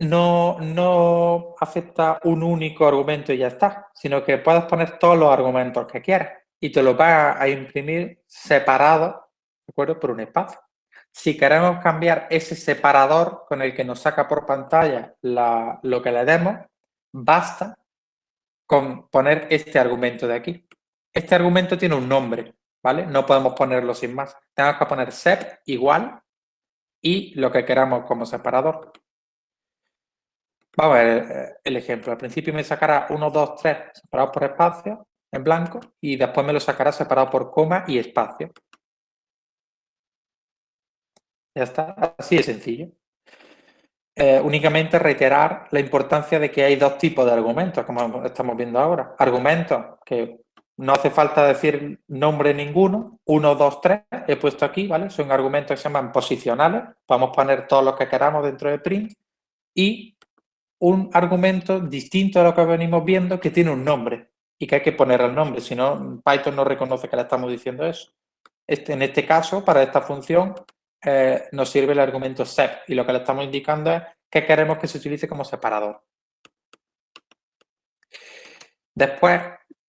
no, no acepta un único argumento y ya está, sino que puedes poner todos los argumentos que quieras y te los va a imprimir separado, ¿de acuerdo? Por un espacio. Si queremos cambiar ese separador con el que nos saca por pantalla lo que le demos, basta con poner este argumento de aquí. Este argumento tiene un nombre, ¿vale? No podemos ponerlo sin más. Tenemos que poner sep igual y lo que queramos como separador. Vamos a ver eh, el ejemplo. Al principio me sacará 1, 2, 3 separados por espacio en blanco y después me lo sacará separado por coma y espacio. Ya está, así de sencillo. Eh, únicamente reiterar la importancia de que hay dos tipos de argumentos, como estamos viendo ahora. Argumentos que no hace falta decir nombre ninguno, 1, 2, 3, he puesto aquí, ¿vale? Son argumentos que se llaman posicionales, podemos poner todos los que queramos dentro de print, y un argumento distinto a lo que venimos viendo que tiene un nombre y que hay que poner el nombre, si no, Python no reconoce que le estamos diciendo eso. Este, en este caso, para esta función, eh, nos sirve el argumento sep y lo que le estamos indicando es que queremos que se utilice como separador. Después,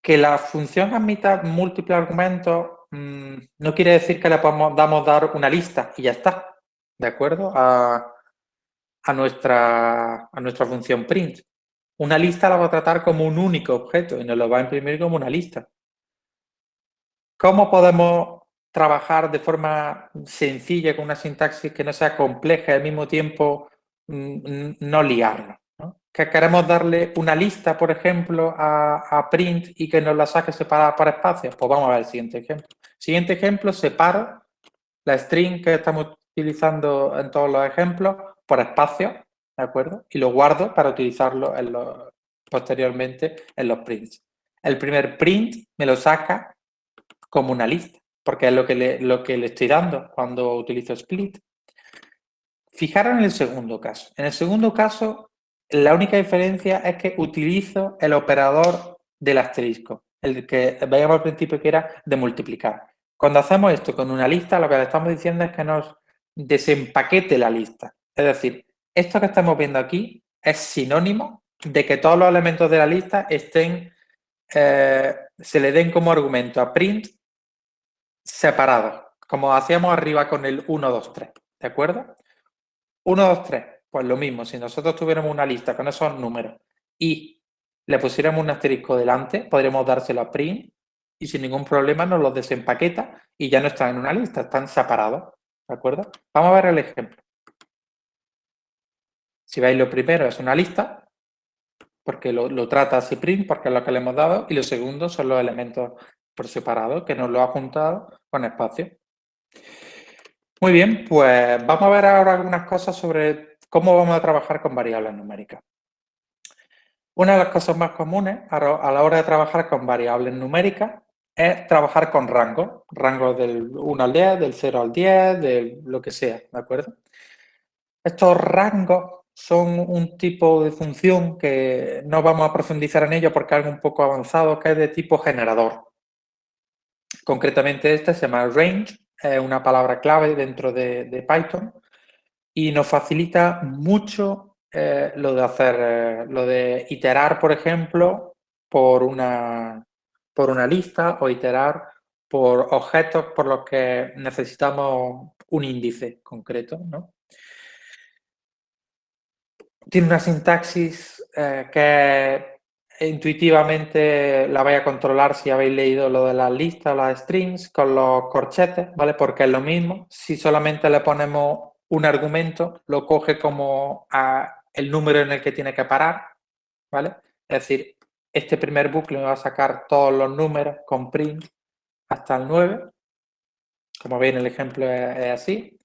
que la función admita múltiples argumentos mm, no quiere decir que le podamos damos dar una lista y ya está, ¿de acuerdo? A, nuestra, a nuestra función print. Una lista la va a tratar como un único objeto y nos lo va a imprimir como una lista. ¿Cómo podemos trabajar de forma sencilla con una sintaxis que no sea compleja y al mismo tiempo mm, no liarnos. Que queremos darle una lista, por ejemplo, a, print y que nos la saque separada por espacios. Pues vamos a ver el siguiente ejemplo. Siguiente ejemplo, separo la string que estamos utilizando en todos los ejemplos por espacios, ¿de acuerdo? Y lo guardo para utilizarlo posteriormente en los prints. El primer print me lo saca como una lista porque es lo que, le, lo que le estoy dando cuando utilizo split. Fijaros en el segundo caso. En el segundo caso, la única diferencia es que utilizo el operador del asterisco, el que veíamos al principio que era de multiplicar. Cuando hacemos esto con una lista, lo que le estamos diciendo es que nos desempaquete la lista. Es decir, esto que estamos viendo aquí es sinónimo de que todos los elementos de la lista estén, eh, se le den como argumento a print separados, como hacíamos arriba con el 1, 2, 3, ¿de acuerdo? 1, 2, 3, pues lo mismo, si nosotros tuviéramos una lista con esos números y le pusiéramos un asterisco delante, podríamos dárselo a print y sin ningún problema nos los desempaqueta y ya no están en una lista, están separados, ¿de acuerdo? Vamos a ver el ejemplo. Si veis, lo primero es una lista, porque lo, trata así print, porque es lo que le hemos dado, y lo segundo son los elementos por separado, que nos lo ha juntado con espacio. Muy bien, pues vamos a ver ahora algunas cosas sobre cómo vamos a trabajar con variables numéricas. Una de las cosas más comunes a la hora de trabajar con variables numéricas es trabajar con rangos, rangos del 1 al 10, del 0 al 10, de lo que sea, ¿de acuerdo? Estos rangos son un tipo de función que no vamos a profundizar en ello porque es algo un poco avanzado, que es de tipo generador. Concretamente esta se llama range, es una palabra clave dentro de, Python y nos facilita mucho eh, lo de hacer, eh, lo de iterar, por ejemplo, por una, por una lista o iterar por objetos por los que necesitamos un índice concreto. Tiene una sintaxis eh, que intuitivamente la vais a controlar si habéis leído lo de las listas o las strings con los corchetes, ¿vale? Porque es lo mismo. Si solamente le ponemos un argumento, lo coge como el número en el que tiene que parar, ¿vale? Es decir, este primer bucle me va a sacar todos los números con print hasta el 9. Como veis, el ejemplo es así.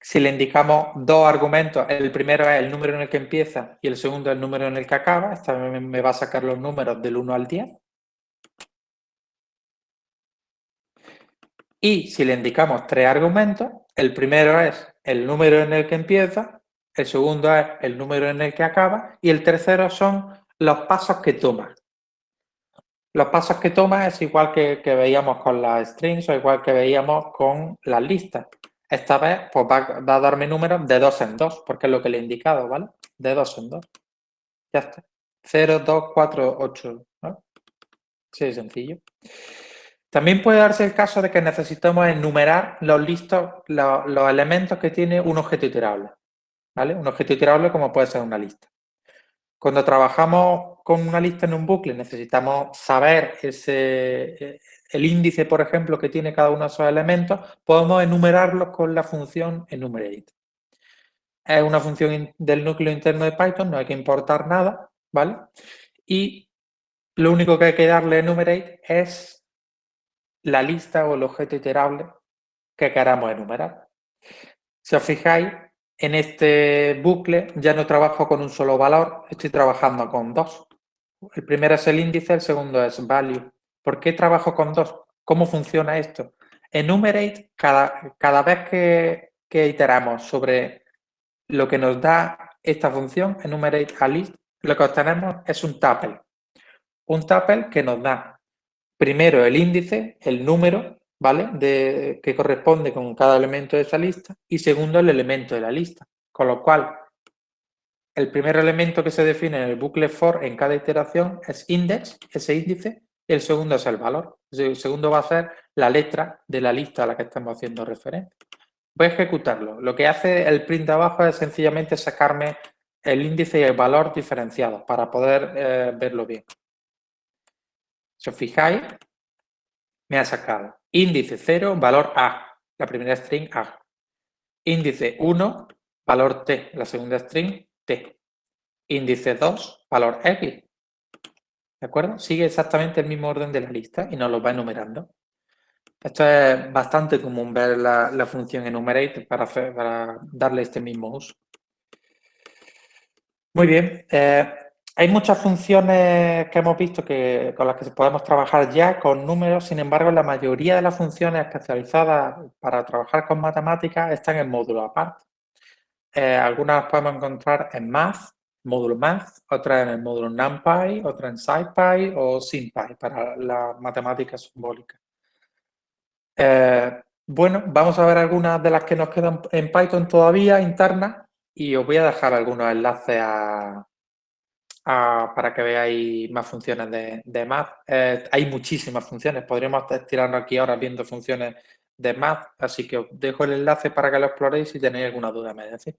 Si le indicamos dos argumentos, el primero es el número en el que empieza y el segundo es el número en el que acaba, esta me va a sacar los números del 1 al 10. Y si le indicamos tres argumentos, el primero es el número en el que empieza, el segundo es el número en el que acaba y el tercero son los pasos que toma. Los pasos que toma es igual que, que veíamos con las strings o igual que veíamos con las listas. Esta vez pues va, a darme números de dos en dos, porque es lo que le he indicado, ¿vale? De dos en dos. Ya está. 0, 2, 4, 8. ¿no? Sí, sencillo. También puede darse el caso de que necesitamos enumerar los listos, los, los elementos que tiene un objeto iterable. ¿vale? Un objeto iterable como puede ser una lista. Cuando trabajamos con una lista en un bucle necesitamos saber ese, el índice, por ejemplo, que tiene cada uno de esos elementos, podemos enumerarlos con la función enumerate. Es una función del núcleo interno de Python, no hay que importar nada, ¿vale? Y lo único que hay que darle enumerate es la lista o el objeto iterable que queramos enumerar. Si os fijáis, en este bucle ya no trabajo con un solo valor, estoy trabajando con dos. El primero es el índice, el segundo es value. ¿Por qué trabajo con dos? ¿Cómo funciona esto? Enumerate, cada, cada vez que, que iteramos sobre lo que nos da esta función, enumerate a list, lo que obtenemos es un tuple. Un tuple que nos da primero el índice, el número ¿vale? De, que corresponde con cada elemento de esa lista y segundo el elemento de la lista. Con lo cual, el primer elemento que se define en el bucle for en cada iteración es index, ese índice, el segundo es el valor. El segundo va a ser la letra de la lista a la que estamos haciendo referencia. Voy a ejecutarlo. Lo que hace el print de abajo es sencillamente sacarme el índice y el valor diferenciados para poder eh, verlo bien. Si os fijáis, me ha sacado índice 0, valor A, la primera string A. Índice 1, valor T, la segunda string T. Índice 2, valor X. ¿De acuerdo? Sigue exactamente el mismo orden de la lista y nos lo va enumerando. Esto es bastante común ver la, función enumerate para, darle este mismo uso. Muy bien. Eh, hay muchas funciones que hemos visto que, con las que podemos trabajar ya con números, sin embargo, la mayoría de las funciones especializadas para trabajar con matemáticas están en módulos aparte. Eh, algunas las podemos encontrar en Math, módulo Math, otras en el módulo NumPy, otras en SciPy o SymPy para la matemática simbólica. Eh, bueno, vamos a ver algunas de las que nos quedan en Python todavía internas y os voy a dejar algunos enlaces a, para que veáis más funciones de, de Math. Eh, hay muchísimas funciones, podríamos tirarnos aquí ahora viendo funciones de Math, así que os dejo el enlace para que lo exploréis si tenéis alguna duda, me decís.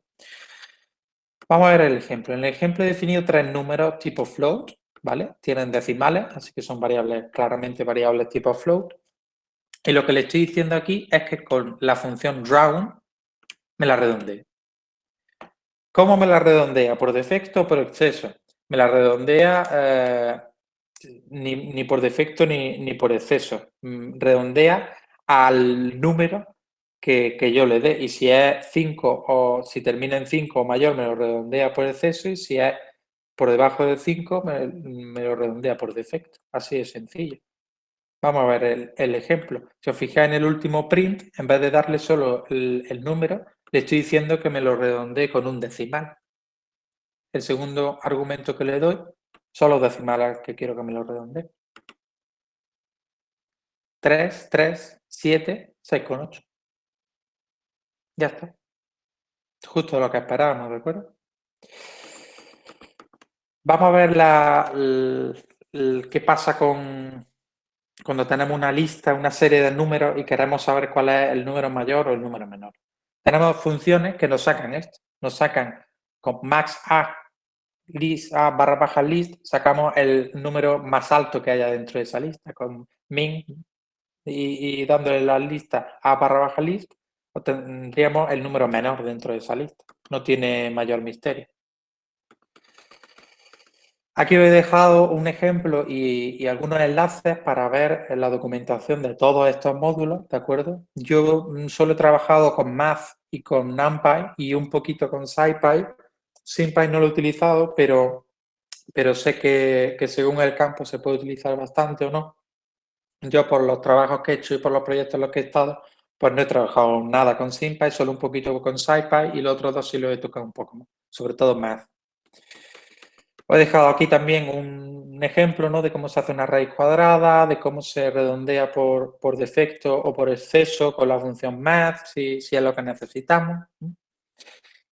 Vamos a ver el ejemplo. En el ejemplo he definido tres números tipo float, ¿vale? Tienen decimales, así que son variables, claramente variables tipo float. Y lo que le estoy diciendo aquí es que con la función round me la redondee. ¿Cómo me la redondea? ¿Por defecto o por exceso? me la redondea eh, ni, por defecto ni, por exceso. Mm, redondea al número que, yo le dé. Y si es 5 o si termina en 5 o mayor, me lo redondea por exceso. Y si es por debajo de 5, me, lo redondea por defecto. Así de sencillo. Vamos a ver el, el, ejemplo. Si os fijáis en el último print, en vez de darle solo el, el número, le estoy diciendo que me lo redondee con un decimal. El segundo argumento que le doy son los decimales que quiero que me lo redondee. 3, 3, 7, 6 con 8. Ya está. Justo lo que esperábamos, ¿de acuerdo? Vamos a ver la, qué pasa con cuando tenemos una lista, una serie de números y queremos saber cuál es el número mayor o el número menor. Tenemos funciones que nos sacan esto. Nos sacan con max A list A barra baja list, sacamos el número más alto que haya dentro de esa lista, con min y, dándole la lista A barra baja list, tendríamos el número menor dentro de esa lista. No tiene mayor misterio. Aquí os he dejado un ejemplo y, algunos enlaces para ver la documentación de todos estos módulos, ¿de acuerdo? Yo solo he trabajado con Math y con NumPy y un poquito con SciPy, SymPy no lo he utilizado, pero, pero sé que, según el campo se puede utilizar bastante o no. Yo por los trabajos que he hecho y por los proyectos en los que he estado, pues no he trabajado nada con SymPy, solo un poquito con SciPy y los otros dos sí los he tocado un poco más, sobre todo Math. He dejado aquí también un ejemplo ¿no? de cómo se hace una raíz cuadrada, de cómo se redondea por, por defecto o por exceso con la función math, si, si es lo que necesitamos.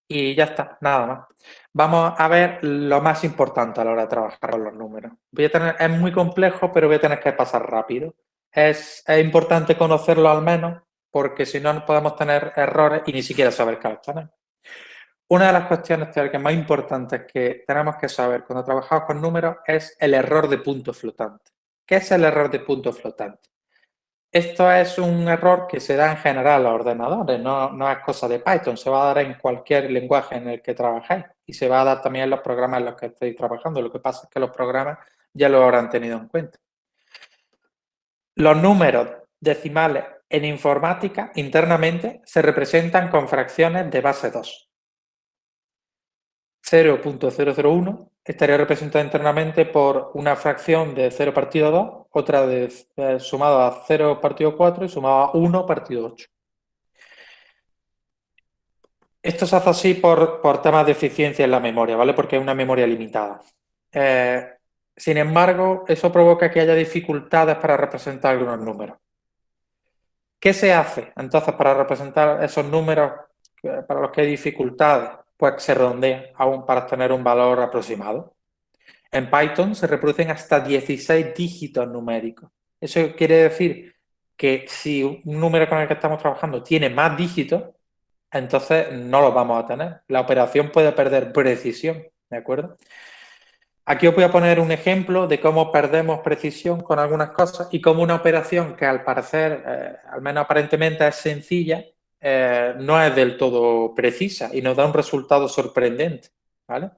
Y ya está, nada más. Vamos a ver lo más importante a la hora de trabajar con los números. Voy a tener, es muy complejo, pero voy a tener que pasar rápido. Es, es importante conocerlo al menos, porque si no podemos tener errores y ni siquiera saber qué obtener. Una de las cuestiones teóricas más importantes que tenemos que saber cuando trabajamos con números es el error de punto flotante. ¿Qué es el error de punto flotante? Esto es un error que se da en general a los ordenadores, no, no, es cosa de Python, se va a dar en cualquier lenguaje en el que trabajéis y se va a dar también en los programas en los que estéis trabajando. Lo que pasa es que los programas ya lo habrán tenido en cuenta. Los números decimales en informática internamente se representan con fracciones de base 2. 0.001 estaría representada internamente por una fracción de 0 partido 2, otra de eh, sumado a 0 partido 4 y sumado a 1 partido 8. Esto se hace así por, temas de eficiencia en la memoria, ¿vale? Porque es una memoria limitada. Eh, sin embargo, eso provoca que haya dificultades para representar algunos números. ¿Qué se hace entonces para representar esos números eh, para los que hay dificultades? pues se redondea aún para tener un valor aproximado. En Python se reproducen hasta 16 dígitos numéricos. Eso quiere decir que si un número con el que estamos trabajando tiene más dígitos, entonces no los vamos a tener. La operación puede perder precisión, ¿de acuerdo? Aquí os voy a poner un ejemplo de cómo perdemos precisión con algunas cosas y cómo una operación que al parecer, eh, al menos aparentemente es sencilla, eh, no es del todo precisa y nos da un resultado sorprendente, ¿vale?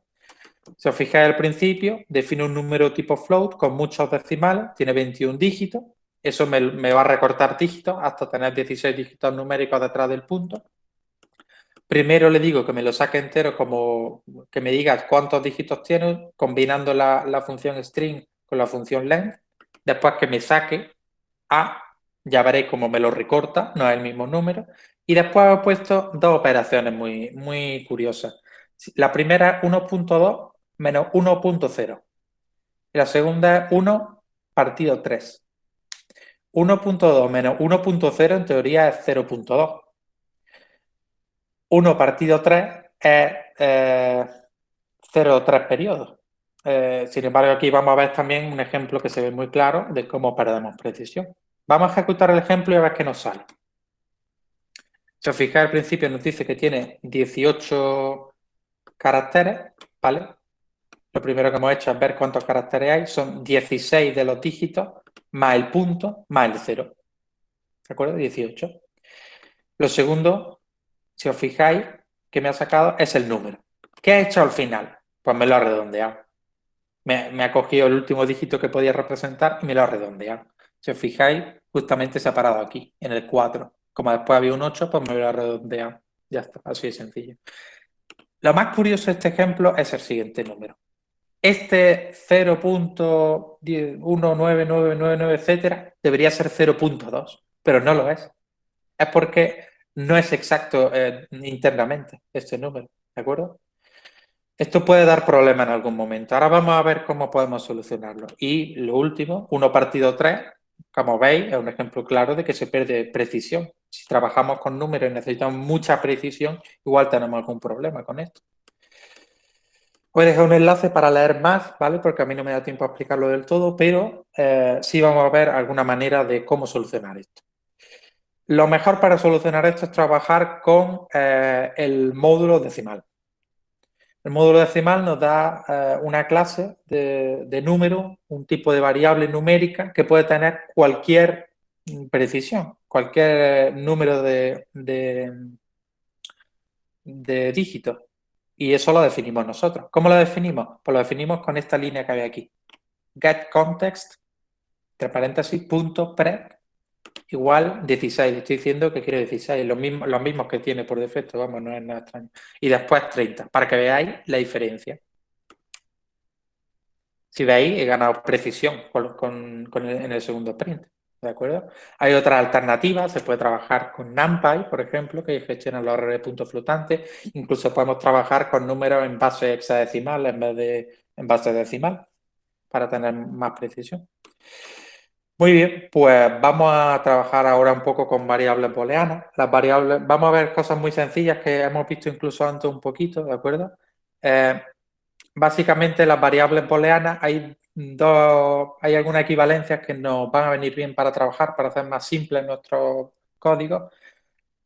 Si os fijáis al principio, define un número tipo float con muchos decimales, tiene 21 dígitos, eso me, me va a recortar dígitos hasta tener 16 dígitos numéricos detrás del punto. Primero le digo que me lo saque entero como que me digas cuántos dígitos tiene, combinando la, función string con la función length. Después que me saque A, ya veréis cómo me lo recorta, no es el mismo número. Y después he puesto dos operaciones muy, muy curiosas. La primera es 1.2 menos 1.0. Y la segunda es 1 partido 3. 1.2 menos 1.0 en teoría es 0.2. 1 partido 3 es eh, 0,3 periodos. Eh, sin embargo, aquí vamos a ver también un ejemplo que se ve muy claro de cómo perdemos precisión. Vamos a ejecutar el ejemplo y a ver qué nos sale. Si os fijáis al principio nos dice que tiene 18 caracteres, ¿vale? Lo primero que hemos hecho es ver cuántos caracteres hay. Son 16 de los dígitos más el punto más el 0. ¿De acuerdo? 18. Lo segundo, si os fijáis, que me ha sacado es el número. ¿Qué ha hecho al final? Pues me lo ha redondeado. Me, me ha cogido el último dígito que podía representar y me lo ha redondeado. Si os fijáis, justamente se ha parado aquí, en el 4. Como después había un 8, pues me voy a redondear. Ya está, así de sencillo. Lo más curioso de este ejemplo es el siguiente número. Este 0.19999, etcétera, debería ser 0.2, pero no lo es. Es porque no es exacto eh, internamente este número, ¿de acuerdo? Esto puede dar problemas en algún momento. Ahora vamos a ver cómo podemos solucionarlo. Y lo último, 1 partido 3, como veis, es un ejemplo claro de que se pierde precisión. Si trabajamos con números y necesitamos mucha precisión, igual tenemos algún problema con esto. Voy a dejar un enlace para leer más, ¿vale? Porque a mí no me da tiempo a explicarlo del todo, pero eh, sí vamos a ver alguna manera de cómo solucionar esto. Lo mejor para solucionar esto es trabajar con eh, el módulo decimal. El módulo decimal nos da eh, una clase de, número, un tipo de variable numérica que puede tener cualquier precisión, cualquier número de, de, de dígitos. Y eso lo definimos nosotros. ¿Cómo lo definimos? Pues lo definimos con esta línea que hay aquí. getContext, entre paréntesis, punto pre igual 16. estoy diciendo que quiere 16, los mismos, los mismos que tiene por defecto, vamos, no es nada extraño. Y después 30, para que veáis la diferencia. Si veis, he ganado precisión con, en el segundo sprint. ¿De acuerdo? Hay otras alternativas, se puede trabajar con NumPy, por ejemplo, que gestiona los errores de puntos flotantes. Incluso podemos trabajar con números en base hexadecimal en vez de en base decimal para tener más precisión. Muy bien, pues vamos a trabajar ahora un poco con variables booleanas. Las variables, vamos a ver cosas muy sencillas que hemos visto incluso antes un poquito, ¿de acuerdo? Eh, básicamente las variables booleanas hay dos, hay algunas equivalencias que nos van a venir bien para trabajar, para hacer más simple nuestro código,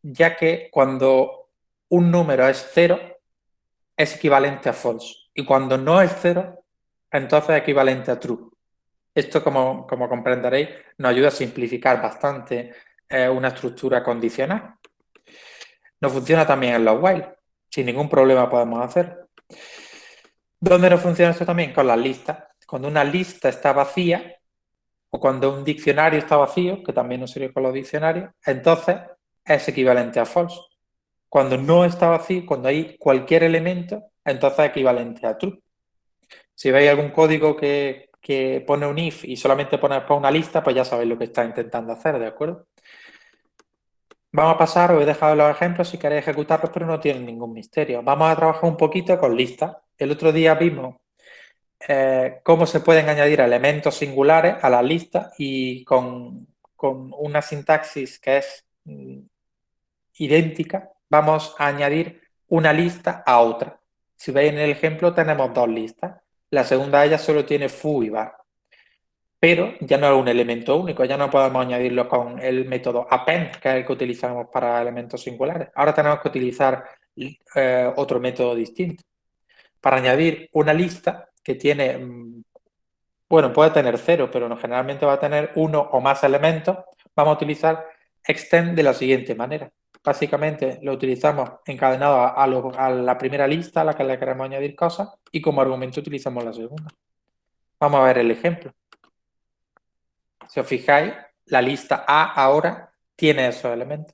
ya que cuando un número es cero, es equivalente a false. Y cuando no es cero, entonces es equivalente a true. Esto, como, comprenderéis, nos ayuda a simplificar bastante eh, una estructura condicional. Nos funciona también en los while. Sin ningún problema podemos hacer. ¿Dónde no funciona esto también? Con las listas. Cuando una lista está vacía, o cuando un diccionario está vacío, que también nos sirve con los diccionarios, entonces es equivalente a false. Cuando no está vacío, cuando hay cualquier elemento, entonces es equivalente a true. Si veis algún código que, que pone un if y solamente pone una lista, pues ya sabéis lo que está intentando hacer, ¿de acuerdo? Vamos a pasar, os he dejado los ejemplos si queréis ejecutarlos, pero no tienen ningún misterio. Vamos a trabajar un poquito con listas. El otro día vimos eh, cómo se pueden añadir elementos singulares a la lista y con, con una sintaxis que es mm, idéntica, vamos a añadir una lista a otra. Si veis en el ejemplo, tenemos dos listas. La segunda de solo tiene foo y bar. Pero ya no es un elemento único, ya no podemos añadirlo con el método append, que es el que utilizamos para elementos singulares. Ahora tenemos que utilizar eh, otro método distinto. Para añadir una lista que tiene, mm, bueno, puede tener cero, pero generalmente va a tener uno o más elementos, vamos a utilizar extend de la siguiente manera. Básicamente lo utilizamos encadenado a, la primera lista a la que le queremos añadir cosas y como argumento utilizamos la segunda. Vamos a ver el ejemplo. Si os fijáis, la lista A ahora tiene esos elementos.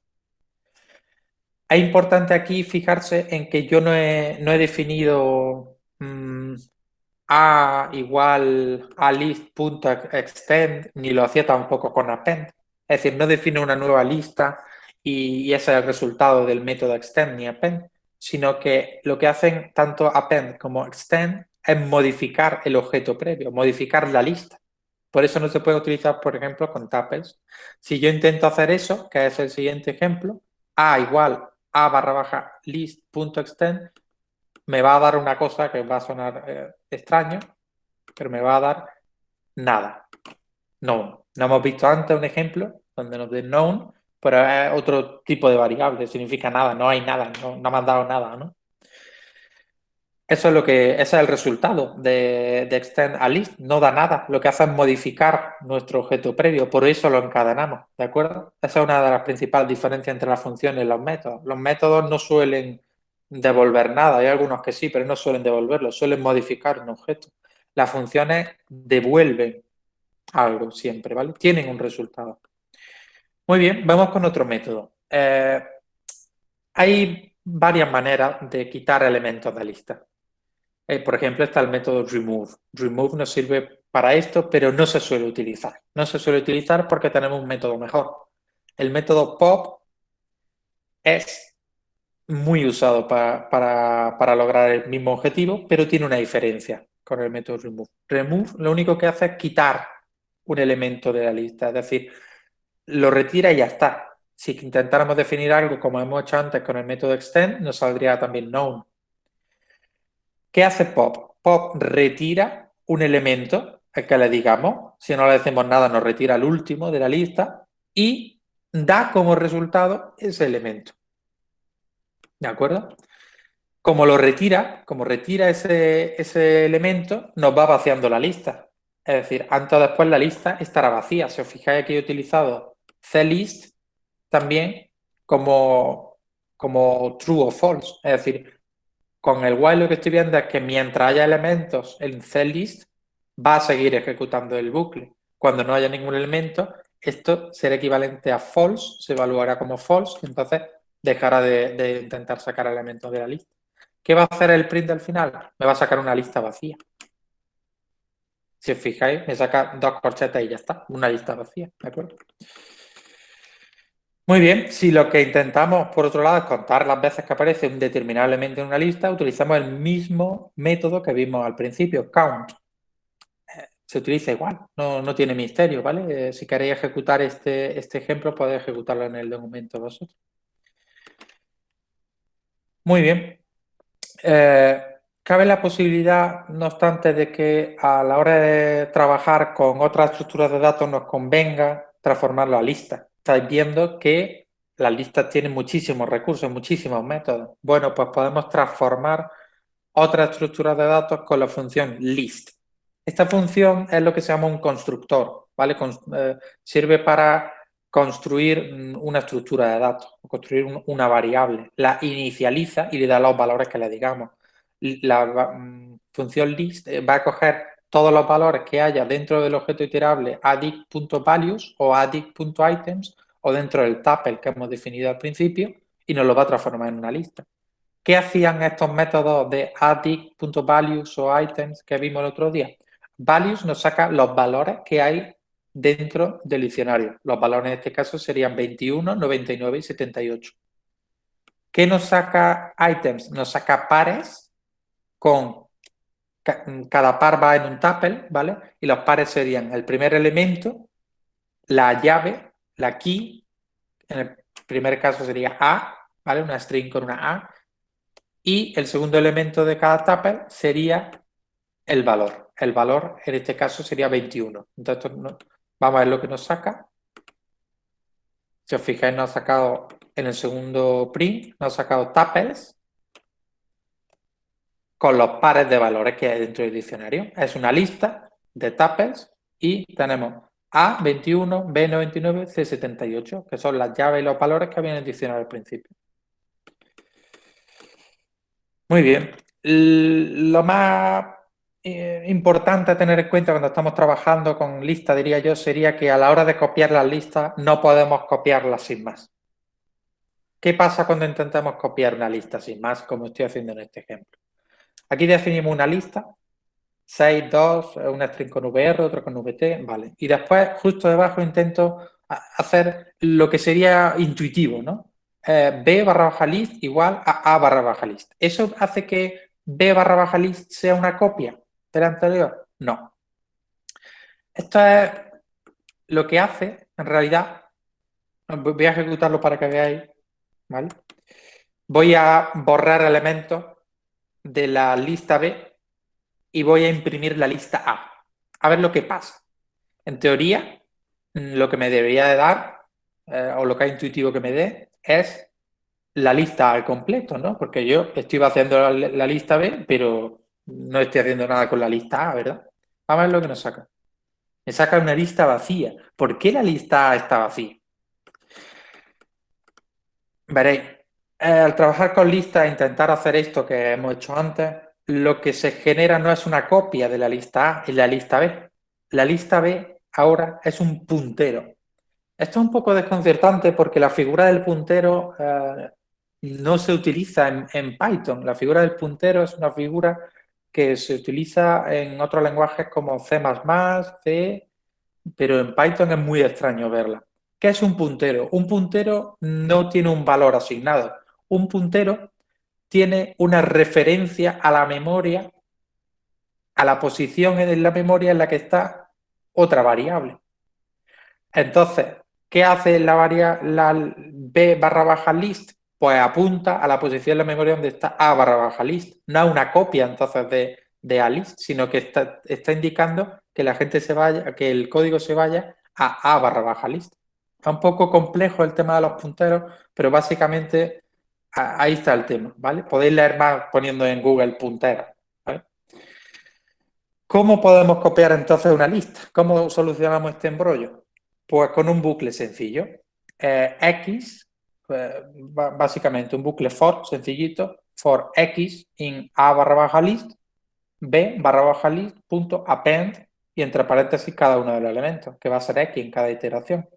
Es importante aquí fijarse en que yo no he, definido mm, A igual a list.extend, ni lo hacía tampoco con append. Es decir, no defino una nueva lista y, ese es el resultado del método extend ni append, sino que lo que hacen tanto append como extend es modificar el objeto previo, modificar la lista. Por eso no se puede utilizar, por ejemplo, con tuples. Si yo intento hacer eso, que es el siguiente ejemplo, a igual a barra baja list.extend, me va a dar una cosa que va a sonar eh, extraño, pero me va a dar nada. No. No hemos visto antes un ejemplo donde nos den known, pero es otro tipo de variable, significa nada, no hay nada, no, me han dado nada, ¿no? Eso es lo que, ese es el resultado de, de, extend a list, no da nada, lo que hace es modificar nuestro objeto previo, por eso lo encadenamos, ¿de acuerdo? Esa es una de las principales diferencias entre las funciones y los métodos. Los métodos no suelen devolver nada, hay algunos que sí, pero no suelen devolverlo, suelen modificar un objeto. Las funciones devuelven algo siempre, ¿vale? Tienen un resultado. Muy bien, vamos con otro método. Eh, hay varias maneras de quitar elementos de lista. Eh, por ejemplo, está el método remove. Remove nos sirve para esto, pero no se suele utilizar. No se suele utilizar porque tenemos un método mejor. El método pop es muy usado para, lograr el mismo objetivo, pero tiene una diferencia con el método remove. Remove lo único que hace es quitar un elemento de la lista, es decir, lo retira y ya está. Si intentáramos definir algo como hemos hecho antes con el método extend, nos saldría también known. ¿Qué hace pop? Pop retira un elemento, el que le digamos, si no le decimos nada nos retira el último de la lista y da como resultado ese elemento. ¿De acuerdo? Como lo retira, como retira ese, ese elemento, nos va vaciando la lista. Es decir, antes o después la lista estará vacía. Si os fijáis aquí he utilizado CList también como, como true o false. Es decir, con el while lo que estoy viendo es que mientras haya elementos en CList, va a seguir ejecutando el bucle. Cuando no haya ningún elemento, esto será equivalente a false, se evaluará como false, y entonces dejará de, de intentar sacar elementos de la lista. ¿Qué va a hacer el print al final? Me va a sacar una lista vacía. Si os fijáis, me saca dos corchetas y ya está, una lista vacía, ¿de acuerdo? Muy bien, si lo que intentamos, por otro lado, es contar las veces que aparece un determinado elemento en una lista, utilizamos el mismo método que vimos al principio, count. Eh, se utiliza igual, no, tiene misterio, ¿vale? Eh, si queréis ejecutar este, este ejemplo, podéis ejecutarlo en el documento vosotros. Muy bien. Eh, cabe la posibilidad, no obstante, de que a la hora de trabajar con otras estructuras de datos nos convenga transformarlo a lista estáis viendo que las listas tienen muchísimos recursos, muchísimos métodos. Bueno, pues podemos transformar otras estructuras de datos con la función list. Esta función es lo que se llama un constructor, ¿vale? Eh, sirve para construir mm, una estructura de datos, construir una variable. La inicializa y le da los valores que le digamos. La mm, función list eh, va a coger todos los valores que haya dentro del objeto iterable addict.values o addict.items o dentro del tuple que hemos definido al principio y nos lo va a transformar en una lista. ¿Qué hacían estos métodos de addict.values o items que vimos el otro día? Values nos saca los valores que hay dentro del diccionario. Los valores en este caso serían 21, 99 y 78. ¿Qué nos saca items? Nos saca pares con cada par va en un tuple, ¿vale? Y los pares serían el primer elemento, la llave, la key, en el primer caso sería A, ¿vale? Una string con una A, y el segundo elemento de cada tuple sería el valor. El valor en este caso sería 21. Entonces, vamos a ver lo que nos saca. Si os fijáis, nos ha sacado en el segundo print, nos ha sacado tuples, con los pares de valores que hay dentro del diccionario. Es una lista de tuples y tenemos A21, B99, C78, que son las llaves y los valores que había en el diccionario al principio. Muy bien. Lo más eh, importante a tener en cuenta cuando estamos trabajando con listas, diría yo, sería que a la hora de copiar las listas no podemos copiarlas sin más. ¿Qué pasa cuando intentamos copiar una lista sin más, como estoy haciendo en este ejemplo? Aquí definimos una lista, 6, 2, una string con VR, otro con VT, vale. Y después, justo debajo, intento hacer lo que sería intuitivo, ¿no? Eh, B barra baja list igual a A barra baja list. ¿Eso hace que B barra baja list sea una copia de la anterior? No. Esto es lo que hace, en realidad, voy a ejecutarlo para que veáis, ¿vale? Voy a borrar elementos de la lista B y voy a imprimir la lista A. A ver lo que pasa. En teoría, mm, lo que me debería de dar, eh, o lo que es intuitivo que me dé, es la lista al completo, ¿no? Porque yo estoy haciendo la, la, lista B, pero no estoy haciendo nada con la lista A, ¿verdad? Vamos a ver lo que nos saca. Me saca una lista vacía. ¿Por qué la lista A está vacía? Veréis, eh, al trabajar con listas e intentar hacer esto que hemos hecho antes, lo que se genera no es una copia de la lista A, es la lista B. La lista B ahora es un puntero. Esto es un poco desconcertante porque la figura del puntero eh, no se utiliza en, Python. La figura del puntero es una figura que se utiliza en otros lenguajes como C++, C, pero en Python es muy extraño verla. ¿Qué es un puntero? Un puntero no tiene un valor asignado un puntero tiene una referencia a la memoria, a la posición en la memoria en la que está otra variable. Entonces, ¿qué hace la variable b barra baja list? Pues apunta a la posición en la memoria donde está a barra baja list. No es una copia entonces de, de a list, sino que está, está indicando que la gente se vaya, que el código se vaya a a barra baja list. Es un poco complejo el tema de los punteros, pero básicamente ahí está el tema, ¿vale? Podéis leer más poniendo en Google puntera. ¿Cómo podemos copiar entonces una lista? ¿Cómo solucionamos este embrollo? Pues con un bucle sencillo. Eh, X, eh, básicamente un bucle for sencillito, for X in A barra baja list, B barra baja list punto append y entre paréntesis cada uno de los elementos, que va a ser X en cada iteración.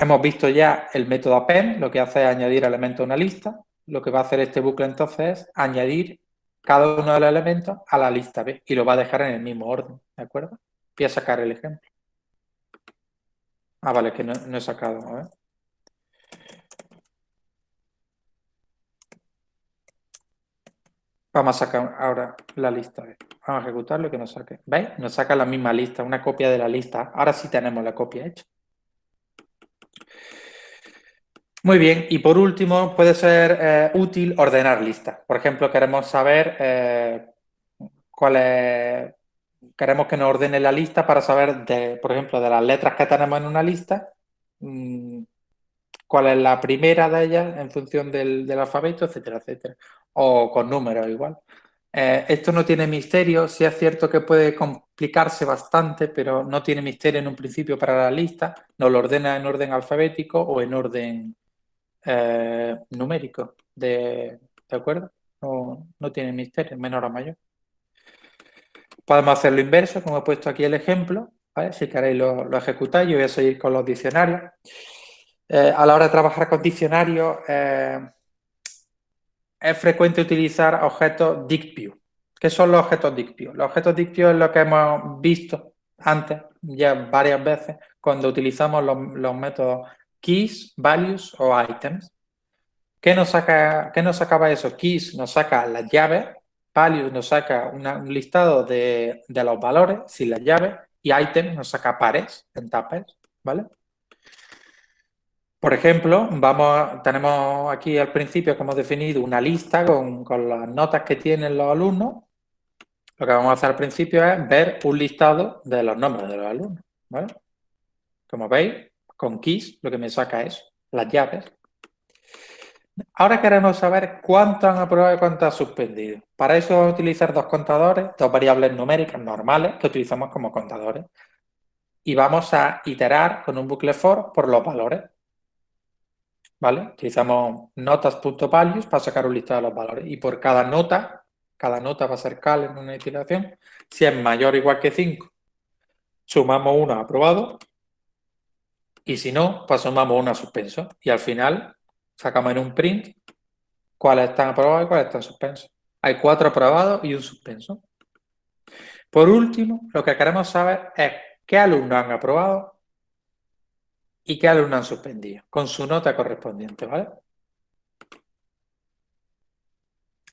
Hemos visto ya el método append, lo que hace es añadir elementos a una lista. Lo que va a hacer este bucle entonces es añadir cada uno de los elementos a la lista B y lo va a dejar en el mismo orden, ¿de acuerdo? Voy a sacar el ejemplo. Ah, vale, que no, no he sacado, a. Vamos a sacar ahora la lista B. Vamos a ejecutarlo y que nos saque. ¿Veis? Nos saca la misma lista, una copia de la lista. Ahora sí tenemos la copia hecha. Muy bien, y por último puede ser eh, útil ordenar listas. Por ejemplo, queremos saber eh, cuál es, queremos que nos ordene la lista para saber, de, por ejemplo, de las letras que tenemos en una lista, mm, cuál es la primera de ellas en función del, alfabeto, etcétera, etcétera. O con números igual. Eh, esto no tiene misterio, sí es cierto que puede complicarse bastante, pero no tiene misterio en un principio para la lista. Nos lo ordena en orden alfabético o en orden eh, numérico. De, ¿De acuerdo? No, no tiene misterio, menor o mayor. Podemos hacer lo inverso, como he puesto aquí el ejemplo. Si queréis lo, lo ejecutáis, yo voy a seguir con los diccionarios. Eh, a la hora de trabajar con diccionarios, es frecuente utilizar objetos DictView. ¿Qué son los objetos DictView? Los objetos DictView es lo que hemos visto antes, ya varias veces, cuando utilizamos los, métodos keys, values o items. ¿Qué nos, saca, ¿Qué nos sacaba eso? Keys nos saca las llaves, values nos saca un listado de, de, los valores sin las llaves y items nos saca pares en tapes, ¿vale? Por ejemplo, tenemos aquí al principio que hemos definido una lista con, las notas que tienen los alumnos. Lo que vamos a hacer al principio es ver un listado de los nombres de los alumnos. Como veis, con keys lo que me saca es las llaves. Ahora queremos saber cuánto han aprobado y cuánto han suspendido. Para eso vamos a utilizar dos contadores, dos variables numéricas normales que utilizamos como contadores. Y vamos a iterar con un bucle for por los valores. ¿Vale? Utilizamos notas.values para sacar un listado de los valores y por cada nota, cada nota va a ser cal en una iteración, si es mayor o igual que 5, sumamos 1 aprobado y si no, pues sumamos 1 suspenso y al final sacamos en un print cuáles están aprobados y cuáles están suspensos. Hay 4 aprobados y un suspenso. Por último, lo que queremos saber es qué alumnos han aprobado y qué alumnos han suspendido, con su nota correspondiente, ¿vale?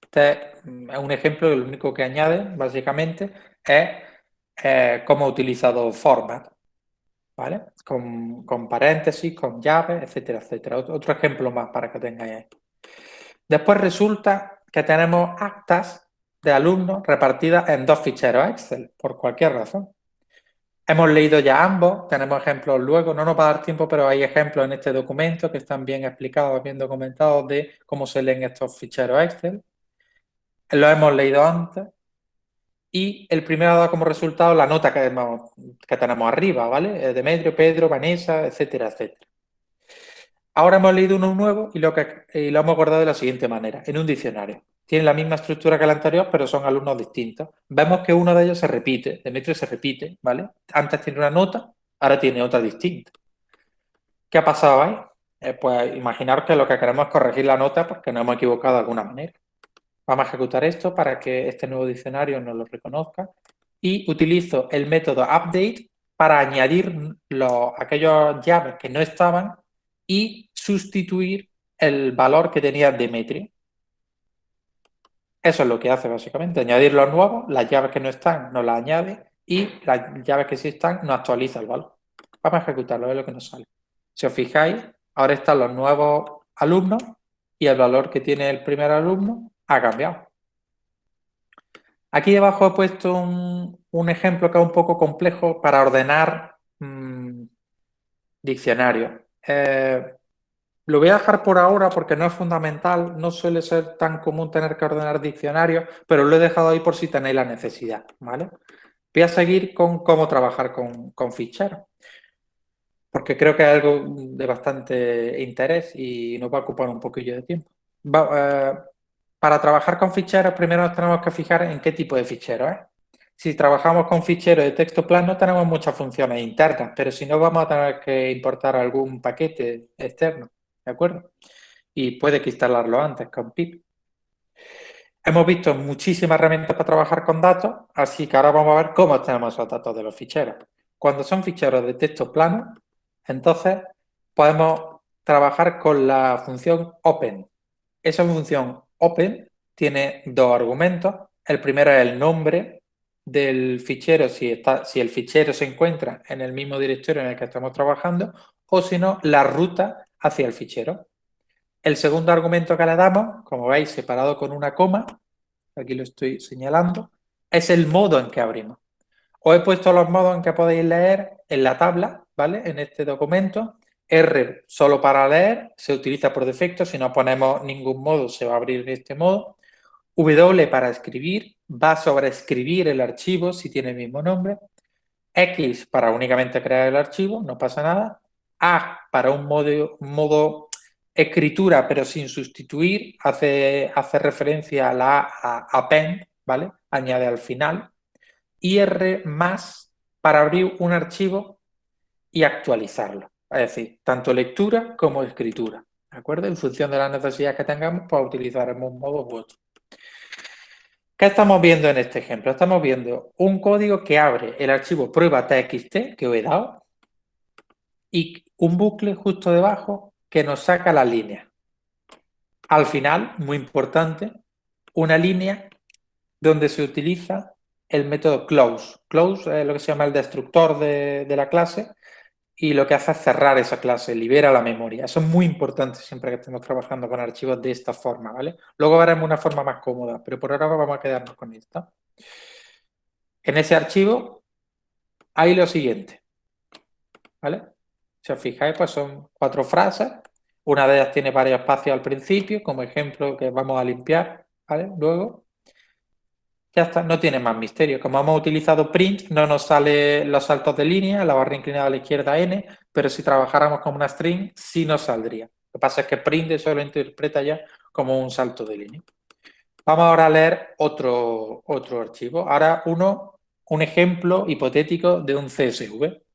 Este es un ejemplo, lo único que añade, básicamente, es eh, cómo ha utilizado format, ¿vale? Con, con, paréntesis, con llaves, etcétera, etcétera. Otro, ejemplo más para que tengáis ahí. Después resulta que tenemos actas de alumnos repartidas en dos ficheros Excel, por cualquier razón. Hemos leído ya ambos, tenemos ejemplos luego, no nos va a dar tiempo, pero hay ejemplos en este documento que están bien explicados, bien documentados de cómo se leen estos ficheros Excel. Lo hemos leído antes. Y el primero dado como resultado la nota que, tenemos arriba, ¿vale? Eh, Demetrio, Pedro, Vanessa, etcétera, etcétera. Ahora hemos leído uno nuevo y lo hemos guardado de la siguiente manera, en un diccionario tienen la misma estructura que el anterior, pero son alumnos distintos. Vemos que uno de ellos se repite, Demetrio se repite, ¿vale? Antes tiene una nota, ahora tiene otra distinta. ¿Qué ha pasado ahí? Eh, pues imaginaros que lo que queremos es corregir la nota porque nos hemos equivocado de alguna manera. Vamos a ejecutar esto para que este nuevo diccionario nos lo reconozca. Y utilizo el método update para añadir los, aquellos llaves que no estaban y sustituir el valor que tenía Demetrio. Eso es lo que hace básicamente, añadir los nuevos, las llaves que no están no las añade y las llaves que sí están no actualiza el valor. Vamos a ejecutarlo, es lo que nos sale. Si os fijáis, ahora están los nuevos alumnos y el valor que tiene el primer alumno ha cambiado. Aquí debajo he puesto un, ejemplo que es un poco complejo para ordenar mmm, diccionarios. Eh, lo voy a dejar por ahora porque no es fundamental, no suele ser tan común tener que ordenar diccionarios, pero lo he dejado ahí por si tenéis la necesidad, ¿vale? Voy a seguir con cómo trabajar con, ficheros, porque creo que es algo de bastante interés y nos va a ocupar un poquillo de tiempo. Eh, para trabajar con ficheros, primero nos tenemos que fijar en qué tipo de ficheros es. Si trabajamos con ficheros de texto plano, tenemos muchas funciones internas, pero si no, vamos a tener que importar algún paquete externo. ¿De acuerdo? Y puede que instalarlo antes con pip. Hemos visto muchísimas herramientas para trabajar con datos, así que ahora vamos a ver cómo tenemos esos datos de los ficheros. Cuando son ficheros de texto plano, entonces podemos trabajar con la función open. Esa función open tiene dos argumentos. El primero es el nombre del fichero, si, está, si el fichero se encuentra en el mismo directorio en el que estamos trabajando, o si no, la ruta hacia el fichero. El segundo argumento que le damos, como veis, separado con una coma, aquí lo estoy señalando, es el modo en que abrimos. Os he puesto los modos en que podéis leer en la tabla, ¿vale? En este documento. R solo para leer, se utiliza por defecto, si no ponemos ningún modo se va a abrir en este modo. W para escribir, va a sobreescribir el archivo si tiene el mismo nombre. X para únicamente crear el archivo, no pasa nada. A para un modo, modo escritura pero sin sustituir, hace, hace referencia a la a append, ¿vale? Añade al final. Y R más para abrir un archivo y actualizarlo. Es decir, tanto lectura como escritura. ¿De acuerdo? En función de las necesidades que tengamos, pues utilizaremos un modo u otro. ¿Qué estamos viendo en este ejemplo? Estamos viendo un código que abre el archivo prueba.txt que os he dado y un bucle justo debajo que nos saca la línea. Al final, muy importante, una línea donde se utiliza el método close. Close es lo que se llama el destructor de, la clase y lo que hace es cerrar esa clase, libera la memoria. Eso es muy importante siempre que estemos trabajando con archivos de esta forma, ¿vale? Luego veremos una forma más cómoda, pero por ahora vamos a quedarnos con esta. En ese archivo hay lo siguiente, ¿vale? Si os fijáis, pues son cuatro frases. Una de ellas tiene varios espacios al principio, como ejemplo que vamos a limpiar, ¿vale? Luego, ya está, no tiene más misterio. Como hemos utilizado print, no nos sale los saltos de línea, la barra inclinada a la izquierda n, pero si trabajáramos como una string, sí nos saldría. Lo que pasa es que print eso lo interpreta ya como un salto de línea. Vamos ahora a leer otro, otro archivo. Ahora uno, un ejemplo hipotético de un CSV.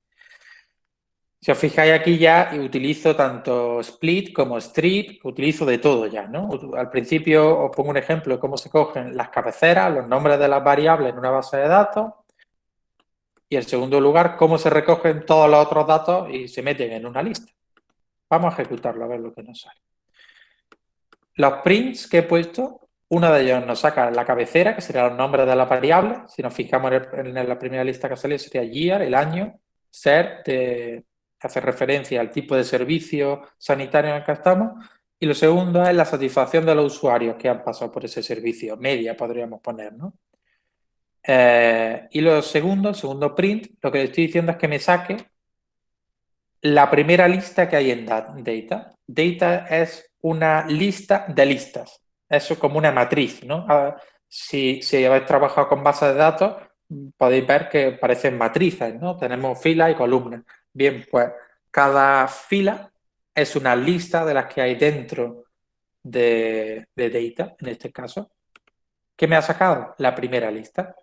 Si os fijáis aquí ya utilizo tanto split como strip, utilizo de todo ya, ¿no? Al principio os pongo un ejemplo de cómo se cogen las cabeceras, los nombres de las variables en una base de datos. Y en segundo lugar, cómo se recogen todos los otros datos y se meten en una lista. Vamos a ejecutarlo a ver lo que nos sale. Los prints que he puesto, uno de ellos nos saca la cabecera, que serían los nombres de las variables. Si nos fijamos en, la primera lista que salió, sería year, el año, ser de hace referencia al tipo de servicio sanitario en el que estamos. Y lo segundo es la satisfacción de los usuarios que han pasado por ese servicio, media podríamos poner, ¿no? Eh, y lo segundo, el segundo print, lo que le estoy diciendo es que me saque la primera lista que hay en Data. Data es una lista de listas. Eso como una matriz, ¿no? Si, si habéis trabajado con bases de datos, podéis ver que parecen matrices, ¿no? Tenemos filas y columnas. Bien, pues cada fila es una lista de las que hay dentro de, data, en este caso. ¿Qué me ha sacado? La primera lista.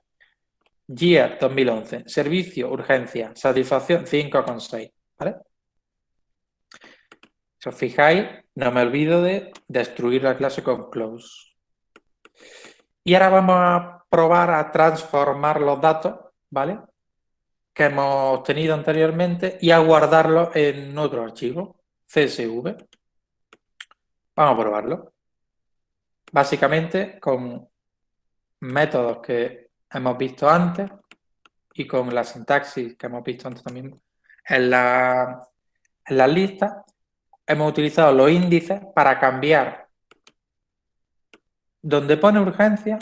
Year 2011, servicio, urgencia, satisfacción 5,6. ¿Vale? Si os fijáis, no me olvido de destruir la clase con close. Y ahora vamos a probar a transformar los datos, ¿vale? Que hemos tenido anteriormente y a guardarlo en otro archivo, CSV. Vamos a probarlo. Básicamente con métodos que hemos visto antes y con la sintaxis que hemos visto antes también en la, en la lista, hemos utilizado los índices para cambiar donde pone urgencia,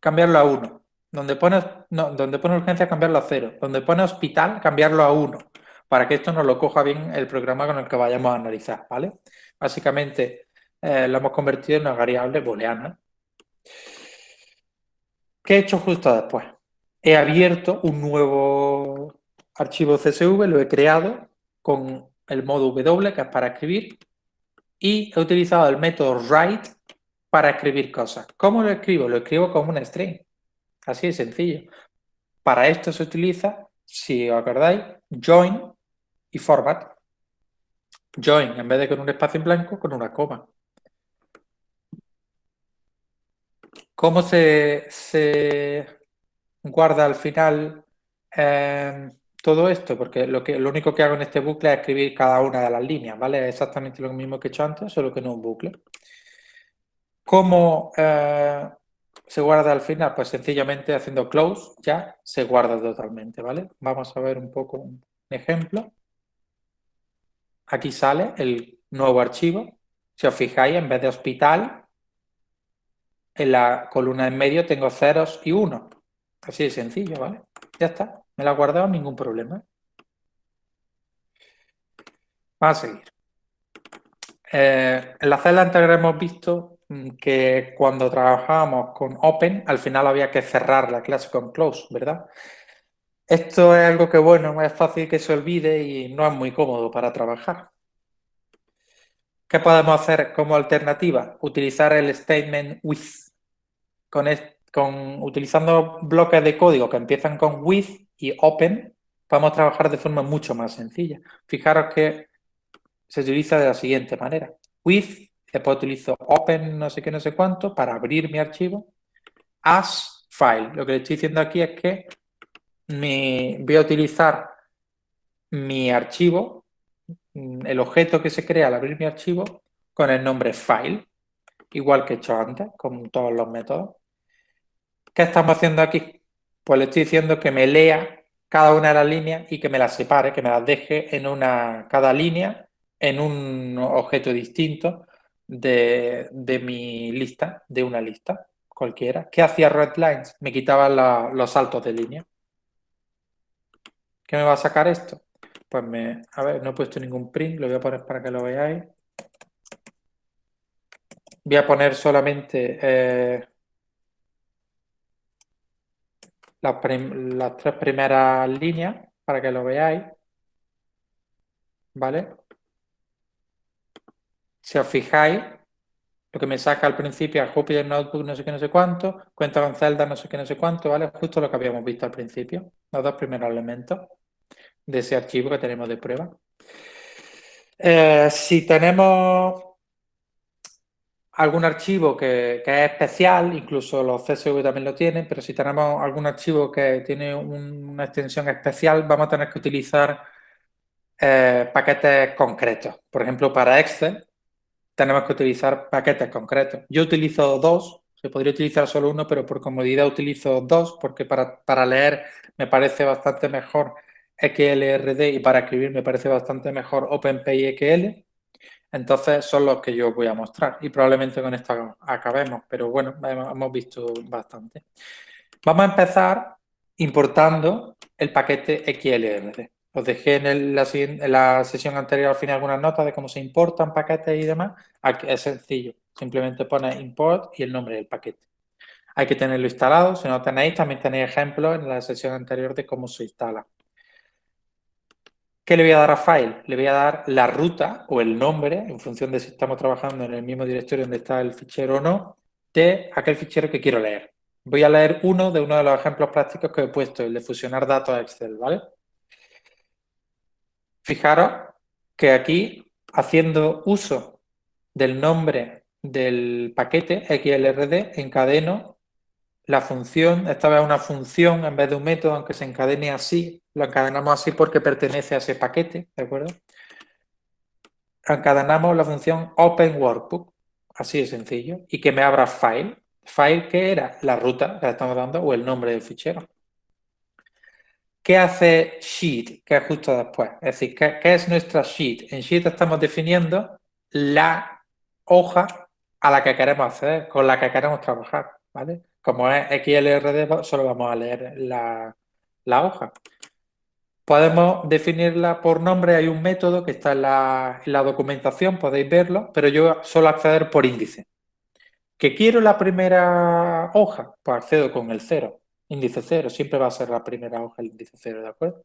cambiarlo a 1. Donde pone, donde pone urgencia, cambiarlo a cero. Donde pone hospital, cambiarlo a uno. Para que esto nos lo coja bien el programa con el que vayamos a analizar, ¿vale? Básicamente eh, lo hemos convertido en una variable booleana. ¿Qué he hecho justo después? He abierto un nuevo archivo CSV, lo he creado con el modo W, que es para escribir, y he utilizado el método write para escribir cosas. ¿Cómo lo escribo? Lo escribo como una string. Así de sencillo. Para esto se utiliza, si os acordáis, join y format. Join, en vez de con un espacio en blanco, con una coma. ¿Cómo se, guarda al final em, todo esto? Porque lo, que, lo único que hago en este bucle es escribir cada una de las líneas, ¿vale? Es exactamente lo mismo que he hecho antes, solo que no un bucle. ¿Cómo eh, se guarda al final? Pues sencillamente haciendo close ya se guarda totalmente, ¿vale? Vamos a ver un poco un ejemplo. Aquí sale el nuevo archivo. Si os fijáis, en vez de hospital, en la columna en medio tengo ceros y unos. Así de sencillo, ¿vale? Ya está. Me la he guardado, ningún problema. Vamos a seguir. Eh, en la celda anterior hemos visto que cuando trabajábamos con Open, al final había que cerrar la clase con Close, ¿verdad? Esto es algo que, bueno, es fácil que se olvide y no es muy cómodo para trabajar. ¿Qué podemos hacer como alternativa? Utilizar el statement with. Con, con, utilizando bloques de código que empiezan con with y open, podemos trabajar de forma mucho más sencilla. Fijaros que se utiliza de la siguiente manera. With, después utilizo open no sé qué, no sé cuánto, para abrir mi archivo. As file. Lo que le estoy diciendo aquí es que voy a utilizar mi archivo, mm, el objeto que se crea al abrir mi archivo, con el nombre file, igual que he hecho antes, con todos los métodos. ¿Qué estamos haciendo aquí? Pues le estoy diciendo que me lea cada una de las líneas y que me las separe, que me las deje en una, cada línea en un objeto distinto de, mi lista, de una lista cualquiera. ¿Qué hacía Redlines? Me quitaba los saltos de línea. ¿Qué me va a sacar esto? Pues me, a ver, no he puesto ningún print, lo voy a poner para que lo veáis. Voy a poner solamente eh, las, las tres primeras líneas para que lo veáis. ¿Vale? Si os fijáis, lo que me saca al principio a Jupyter Notebook no sé qué, no sé cuánto, cuenta con celdas no sé qué, no sé cuánto, ¿vale? Justo lo que habíamos visto al principio, los dos primeros elementos de ese archivo que tenemos de prueba. Eh, si tenemos algún archivo que, es especial, incluso los CSV también lo tienen, pero si tenemos algún archivo que tiene una extensión especial, vamos a tener que utilizar eh, paquetes concretos. Por ejemplo, para Excel tenemos que utilizar paquetes concretos. Yo utilizo dos, se podría utilizar solo uno, pero por comodidad utilizo dos, porque para, para leer me parece bastante mejor XLRD y para escribir me parece bastante mejor OpenPyXL. Entonces son los que yo voy a mostrar y probablemente con esto acabemos, pero bueno, hemos visto bastante. Vamos a empezar importando el paquete XLRD. Os dejé en, la, sesión anterior al final algunas notas de cómo se importan paquetes y demás. Aquí es sencillo, simplemente pones import y el nombre del paquete. Hay que tenerlo instalado, si no tenéis, también tenéis ejemplos en la sesión anterior de cómo se instala. ¿Qué le voy a dar a file? Le voy a dar la ruta o el nombre, en función de si estamos trabajando en el mismo directorio donde está el fichero o no, de aquel fichero que quiero leer. Voy a leer uno de uno de los ejemplos prácticos que he puesto, el de fusionar datos a Excel, ¿vale? Fijaros que aquí, haciendo uso del nombre del paquete XLRD, encadeno la función, esta vez una función en vez de un método, aunque se encadene así, lo encadenamos así porque pertenece a ese paquete, ¿de acuerdo? Encadenamos la función Open Workbook, así de sencillo, y que me abra file. File que era la ruta que le estamos dando o el nombre del fichero. ¿Qué hace Sheet? Que es justo después. Es decir, ¿qué, ¿qué, es nuestra Sheet? En Sheet estamos definiendo la hoja a la que queremos acceder, con la que queremos trabajar. ¿vale? Como es XLRD, solo vamos a leer la, hoja. Podemos definirla por nombre, hay un método que está en la, documentación, podéis verlo, pero yo solo acceder por índice. ¿Que quiero la primera hoja? Pues accedo con el cero, índice cero, siempre va a ser la primera hoja el índice cero, ¿de acuerdo?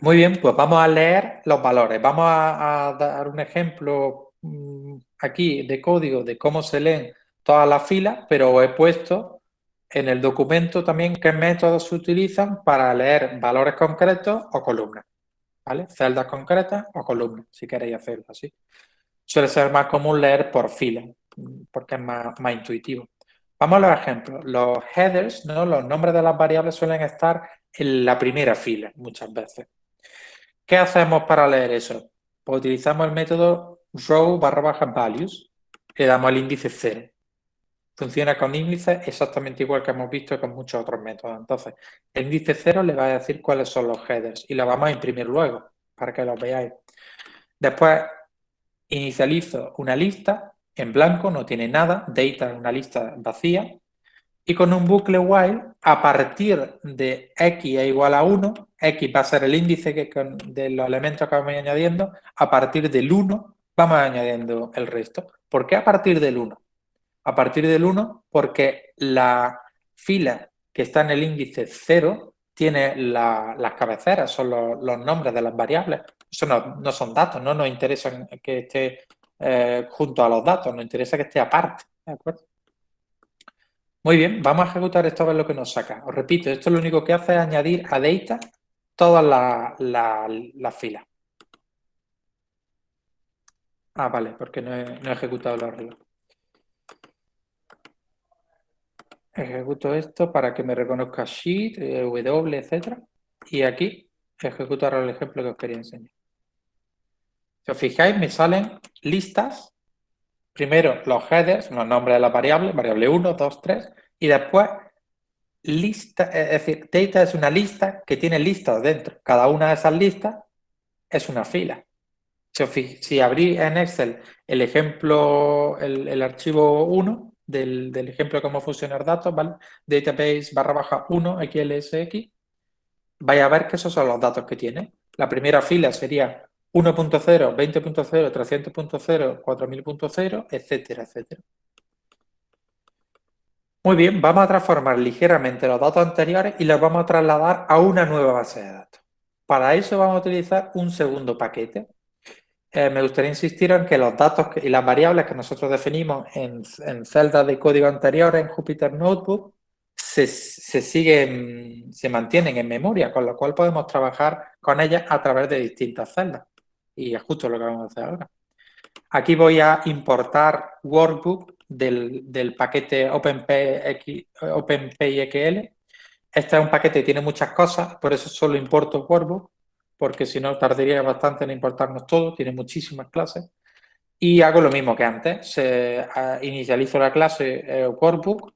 Muy bien, pues vamos a leer los valores. Vamos a, a dar un ejemplo mm, aquí de código de cómo se leen todas las filas, pero he puesto en el documento también qué métodos se utilizan para leer valores concretos o columnas. ¿Vale? Celdas concretas o columnas, si queréis hacerlo así. Suele ser más común leer por fila, porque es más, intuitivo. Vamos a los ejemplos. Los headers, los nombres de las variables suelen estar en la primera fila muchas veces. ¿Qué hacemos para leer eso? Pues utilizamos el método row barra baja values le damos el índice 0. Funciona con índices exactamente igual que hemos visto con muchos otros métodos. Entonces, el índice 0 le va a decir cuáles son los headers y lo vamos a imprimir luego para que los veáis. Después, inicializo una lista en blanco, no tiene nada, data es una lista vacía, y con un bucle while, a partir de x es igual a 1, x va a ser el índice que de los elementos que vamos añadiendo, a partir del 1 vamos añadiendo el resto. ¿Por qué a partir del 1? A partir del 1 porque la fila que está en el índice 0 tiene las cabeceras, son los, nombres de las variables. Eso no, son datos, no nos interesa que esté eh, junto a los datos, nos interesa que esté aparte. ¿De acuerdo? Muy bien, vamos a ejecutar esto a ver lo que nos saca. Os repito, esto lo único que hace es añadir a data todas las filas. Ah, vale, porque no he, ejecutado el arreglo. Ejecuto esto para que me reconozca Sheet, eh, W, etc. Y aquí ejecutar el ejemplo que os quería enseñar. Si os fijáis, me salen listas Primero los headers, los nombres de las variables, variable 1, 2, 3, y después lista, es decir, data es una lista que tiene listas dentro. Cada una de esas listas es una fila. Si, si abrí en Excel el ejemplo, el, archivo 1 del, ejemplo de cómo funcionar datos, ¿vale? Database barra baja 1 XLSX, vaya a ver que esos son los datos que tiene. La primera fila sería 1.0, 20.0, 300.0, 4000.0, etcétera, etcétera. Muy bien, vamos a transformar ligeramente los datos anteriores y los vamos a trasladar a una nueva base de datos. Para eso vamos a utilizar un segundo paquete. Eh, me gustaría insistir en que los datos y las variables que nosotros definimos en, celdas de código anteriores en Jupyter Notebook se, se, siguen, se mantienen en memoria, con lo cual podemos trabajar con ellas a través de distintas celdas y es justo lo que vamos a hacer ahora. Aquí voy a importar workbook del, paquete OpenPyXL. Este es un paquete que tiene muchas cosas, por eso solo importo workbook, porque si no tardaría bastante en importarnos todo, tiene muchísimas clases. Y hago lo mismo que antes, se, inicializo la clase eh, workbook,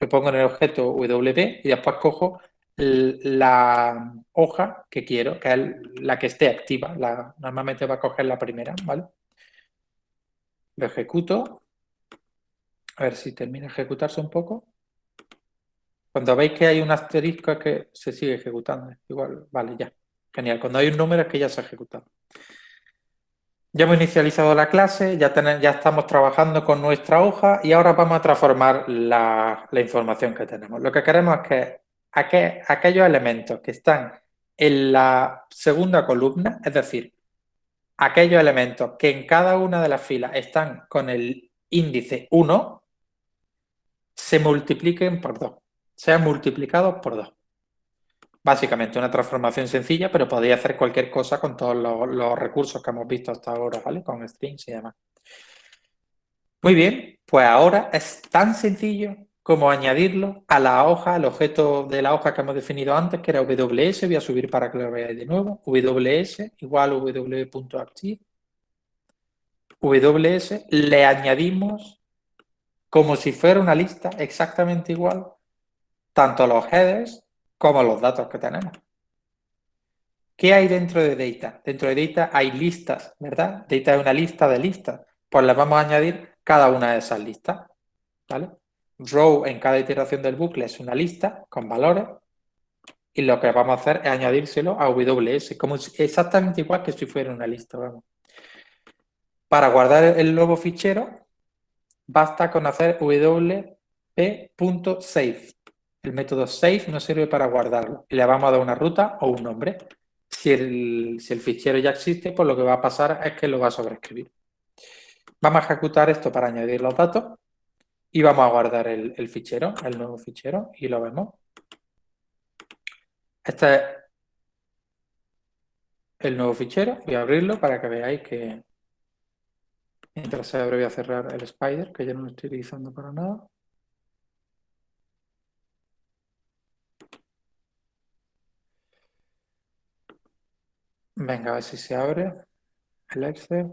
le pongo en el objeto WP y después cojo la hoja que quiero, que es la que esté activa. La, normalmente va a coger la primera, ¿vale? Lo ejecuto. A ver si termina de ejecutarse un poco. Cuando veis que hay un asterisco es que se sigue ejecutando. Igual, vale, ya. Genial. Cuando hay un número es que ya se ha ejecutado. Ya hemos inicializado la clase, ya, ya estamos trabajando con nuestra hoja y ahora vamos a transformar la, la información que tenemos. Lo que queremos es que aquellos elementos que están en la segunda columna, es decir, aquellos elementos que en cada una de las filas están con el índice 1, se multipliquen por 2, sean multiplicados por 2. Básicamente una transformación sencilla, pero podéis hacer cualquier cosa con todos los, los, recursos que hemos visto hasta ahora, ¿vale? Con strings y demás. Muy bien, pues ahora es tan sencillo como añadirlo a la hoja, al objeto de la hoja que hemos definido antes, que era WS, voy a subir para que lo veáis de nuevo, WS igual w.active, WS, le añadimos como si fuera una lista exactamente igual, tanto los headers como los datos que tenemos. ¿Qué hay dentro de Data? Dentro de Data hay listas, ¿verdad? Data es una lista de listas. Pues le vamos a añadir cada una de esas listas, ¿vale? Row en cada iteración del bucle es una lista con valores y lo que vamos a hacer es añadírselo a WS, como exactamente igual que si fuera una lista. Para guardar el nuevo fichero, basta con hacer wp.save. El método save nos sirve para guardarlo le vamos a dar una ruta o un nombre. Si el, si el fichero ya existe, pues lo que va a pasar es que lo va a sobreescribir. Vamos a ejecutar esto para añadir los datos y vamos a guardar el, fichero, el nuevo fichero, y lo vemos. Este es el nuevo fichero. Voy a abrirlo para que veáis que mientras se abre voy a cerrar el Spider, que ya no lo estoy utilizando para nada. Venga, a ver si se abre el Excel.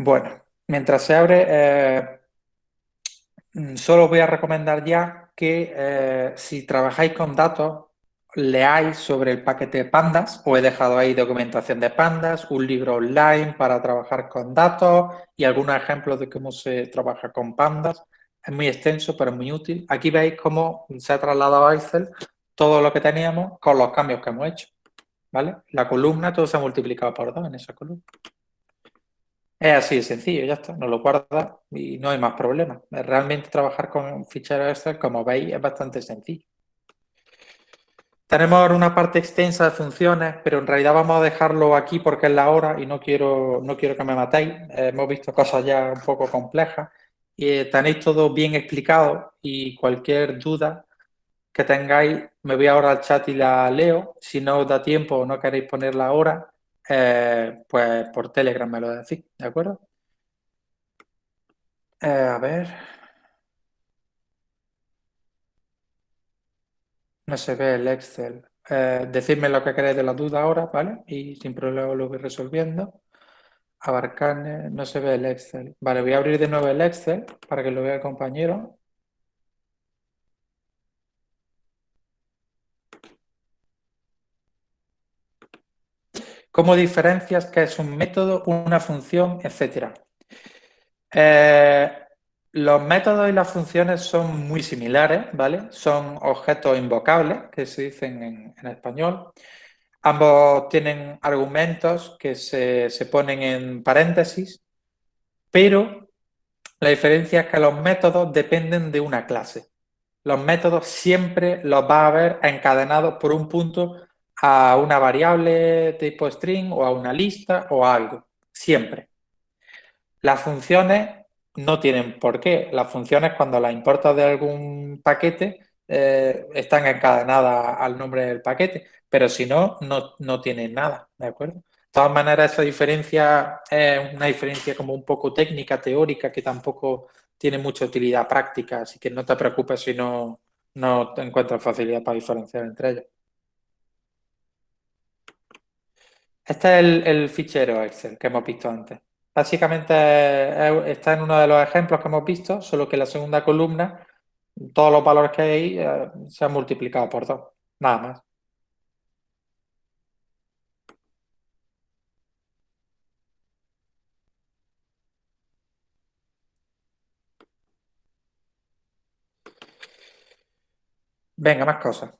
Bueno, mientras se abre, eh, mm, solo voy a recomendar ya que eh, si trabajáis con datos, leáis sobre el paquete Pandas, o he dejado ahí documentación de Pandas, un libro online para trabajar con datos y algunos ejemplos de cómo se trabaja con Pandas. Es muy extenso, pero muy útil. Aquí veis cómo se ha trasladado a Excel todo lo que teníamos con los cambios que hemos hecho. ¿Vale? La columna, todo se ha multiplicado por dos en esa columna. Es así de sencillo, ya está, nos lo guarda y no hay más problemas. Realmente trabajar con ficheros Excel, como veis, es bastante sencillo. Tenemos una parte extensa de funciones, pero en realidad vamos a dejarlo aquí porque es la hora y no quiero, no quiero que me matéis. hemos visto cosas ya un poco complejas y eh, tenéis todo bien explicado y cualquier duda que tengáis, me voy ahora al chat y la leo. Si no os da tiempo o no queréis ponerla ahora, eh, pues por Telegram me lo decís, ¿de acuerdo? Eh, a ver... No se ve el Excel. Eh, decidme lo que queréis de la duda ahora, ¿vale? Y sin problema lo voy resolviendo. Abarcar, no se ve el Excel. Vale, voy a abrir de nuevo el Excel para que lo vea el compañero. ¿Cómo diferencias qué es un método, una función, etcétera? Eh, los métodos y las funciones son muy similares, ¿vale? Son objetos invocables, que se dicen en, español. Ambos tienen argumentos que se, se, ponen en paréntesis, pero la diferencia es que los métodos dependen de una clase. Los métodos siempre los va a ver encadenados por un punto a una variable tipo string o a una lista o a algo, siempre. Las funciones no tienen por qué. Las funciones cuando las importas de algún paquete eh, están encadenadas al nombre del paquete, pero si no, no, tienen nada, ¿de acuerdo? De todas maneras, esa diferencia es una diferencia como un poco técnica, teórica, que tampoco tiene mucha utilidad práctica, así que no te preocupes si no, no encuentras facilidad para diferenciar entre ellos. Este es el fichero Excel que hemos visto antes. Básicamente está en uno de los ejemplos que hemos visto, solo que la segunda columna, todos los valores que hay eh, se han multiplicado por dos, nada más. Venga, más cosas.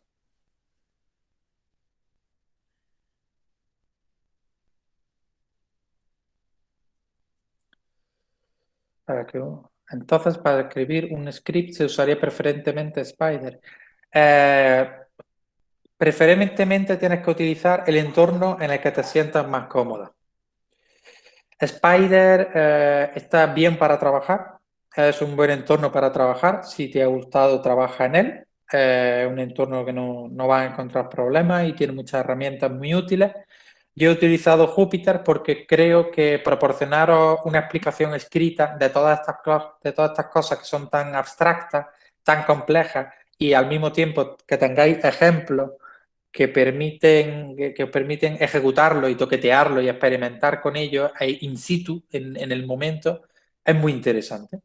Entonces, para escribir un script se usaría preferentemente Spider. Eh, preferentemente tienes que utilizar el entorno en el que te sientas más cómoda. Spider eh, está bien para trabajar, es un buen entorno para trabajar. Si te ha gustado, trabaja en él. Es un entorno que no, no va a encontrar problemas y tiene muchas herramientas muy útiles. Yo he utilizado Jupyter porque creo que proporcionaros una explicación escrita de todas estas, de todas estas cosas que son tan abstractas, tan complejas y al mismo tiempo que tengáis ejemplos que permiten, que, permiten ejecutarlo y toquetearlo y experimentar con ello in situ, en, en el momento, es muy interesante.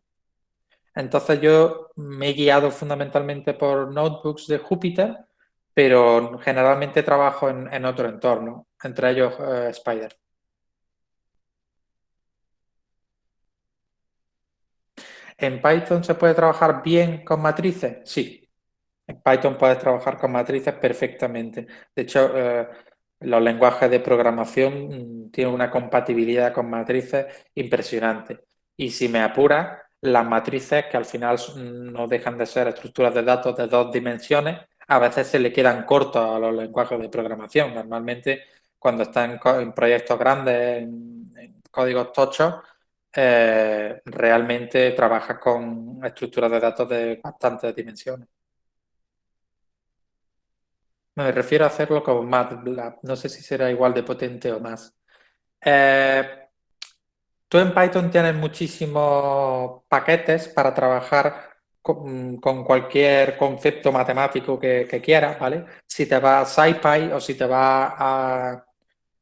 Entonces yo me he guiado fundamentalmente por notebooks de Jupyter pero generalmente trabajo en, otro entorno, entre ellos eh, Spider. ¿En Python se puede trabajar bien con matrices? Sí. En Python puedes trabajar con matrices perfectamente. De hecho, eh, los lenguajes de programación mm, tienen una compatibilidad con matrices impresionante. Y si me apura, las matrices, que al final no dejan de ser estructuras de datos de dos dimensiones, a veces se le quedan cortos a los lenguajes de programación. Normalmente, cuando están en, proyectos grandes, en, códigos tochos, eh, realmente trabajas con estructuras de datos de bastantes dimensiones. Me refiero a hacerlo con MATLAB. No sé si será igual de potente o más. Eh, tú en Python tienes muchísimos paquetes para trabajar con, cualquier concepto matemático que, quieras, ¿vale? Si te va a SciPy o si te va a,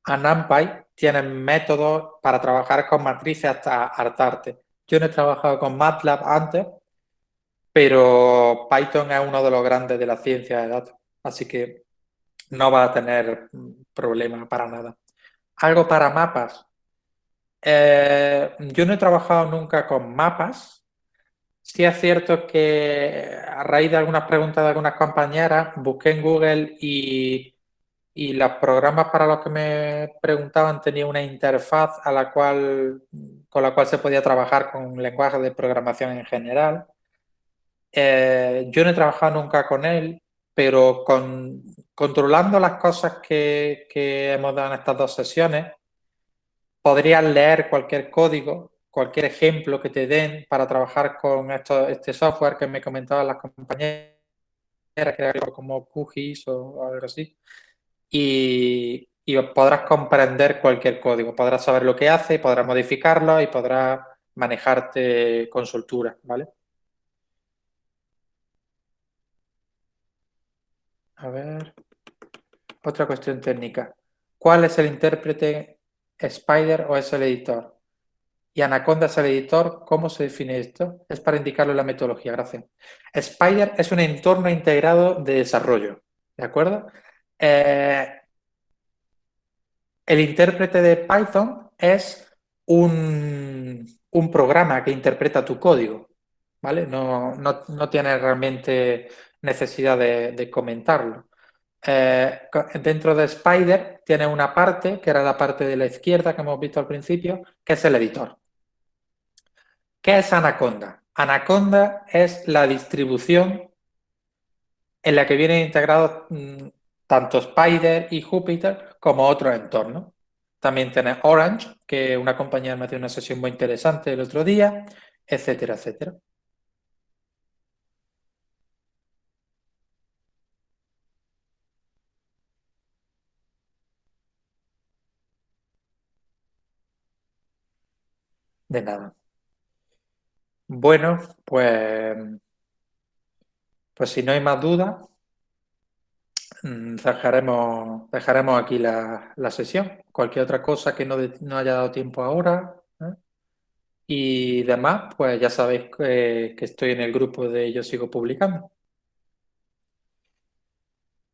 a NumPy, tienes métodos para trabajar con matrices hasta hartarte. Yo no he trabajado con MATLAB antes, pero Python es uno de los grandes de la ciencia de datos, así que no va a tener problema para nada. Algo para mapas. Eh, yo no he trabajado nunca con mapas. Sí es cierto que a raíz de algunas preguntas de algunas compañeras, busqué en Google y, y los programas para los que me preguntaban tenían una interfaz a la cual, con la cual se podía trabajar con lenguajes de programación en general. Eh, yo no he trabajado nunca con él, pero con, controlando las cosas que, que hemos dado en estas dos sesiones, podrías leer cualquier código, cualquier ejemplo que te den para trabajar con esto, este software que me comentaban las compañeras, que era como QGIS o algo así, y, podrás comprender cualquier código, podrás saber lo que hace, podrás modificarlo y podrás manejarte con soltura, ¿vale? A ver, otra cuestión técnica. ¿Cuál es el intérprete Spider o es el editor? Y Anaconda es el editor. ¿Cómo se define esto? Es para indicarlo en la metodología. Gracias. Spider es un entorno integrado de desarrollo. ¿De acuerdo? Eh, el intérprete de Python es un, programa que interpreta tu código. ¿Vale? No, no, no tiene realmente necesidad de, comentarlo. Eh, dentro de Spider tiene una parte, que era la parte de la izquierda que hemos visto al principio, que es el editor. ¿Qué es Anaconda? Anaconda es la distribución en la que vienen integrados mm, tanto Spider y Jupyter como otros entornos. También tiene Orange, que una compañía me hace una sesión muy interesante el otro día, etcétera, etcétera. De nada. Bueno, pues, pues si no hay más dudas, dejaremos, dejaremos aquí la, sesión. Cualquier otra cosa que no, no haya dado tiempo ahora. ¿eh? Y demás, pues ya sabéis que, estoy en el grupo de Yo Sigo Publicando.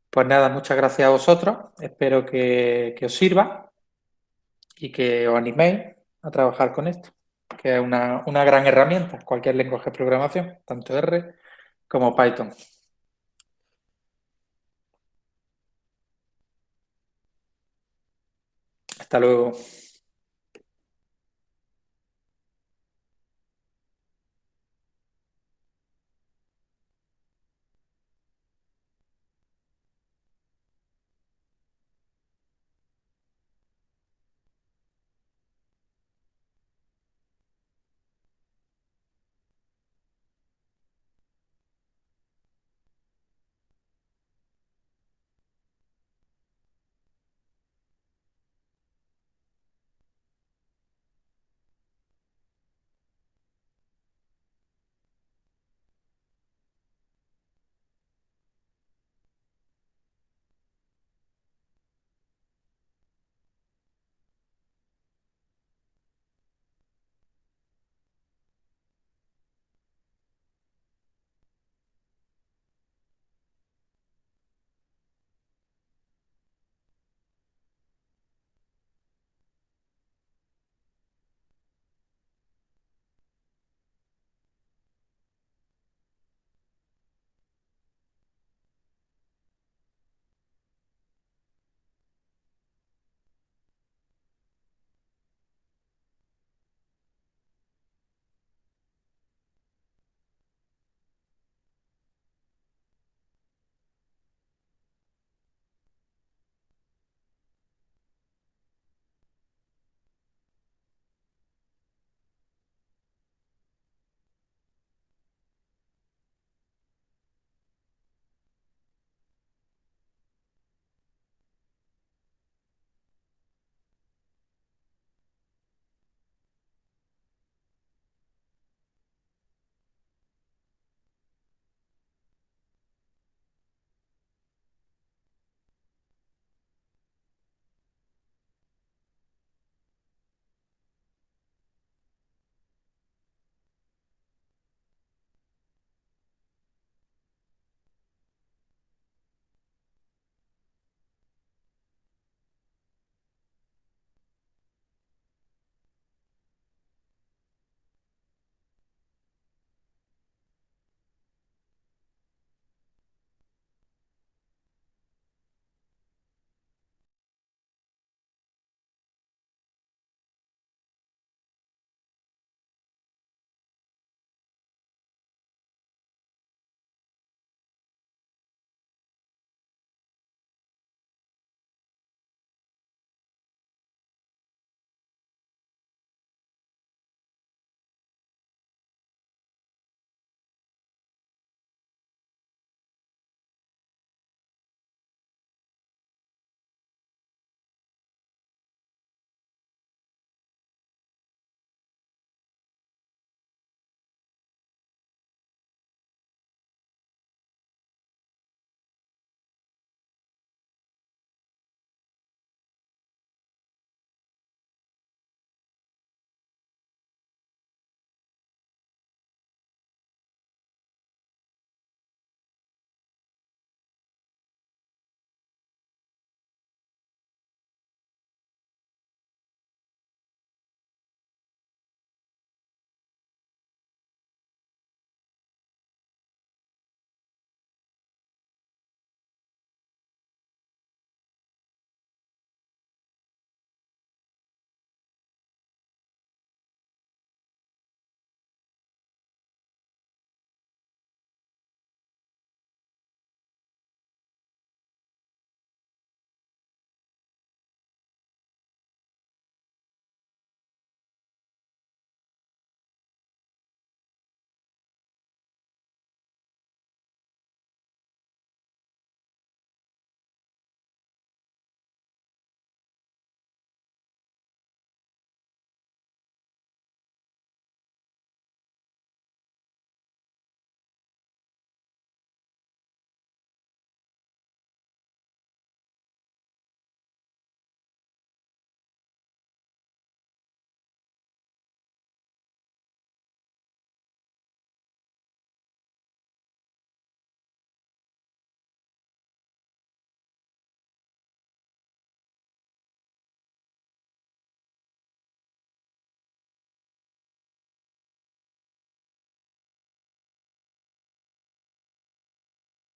Pues nada, muchas gracias a vosotros. Espero que, que os sirva y que os animéis a trabajar con esto que es una, una gran herramienta, cualquier lenguaje de programación, tanto R como Python. Hasta luego.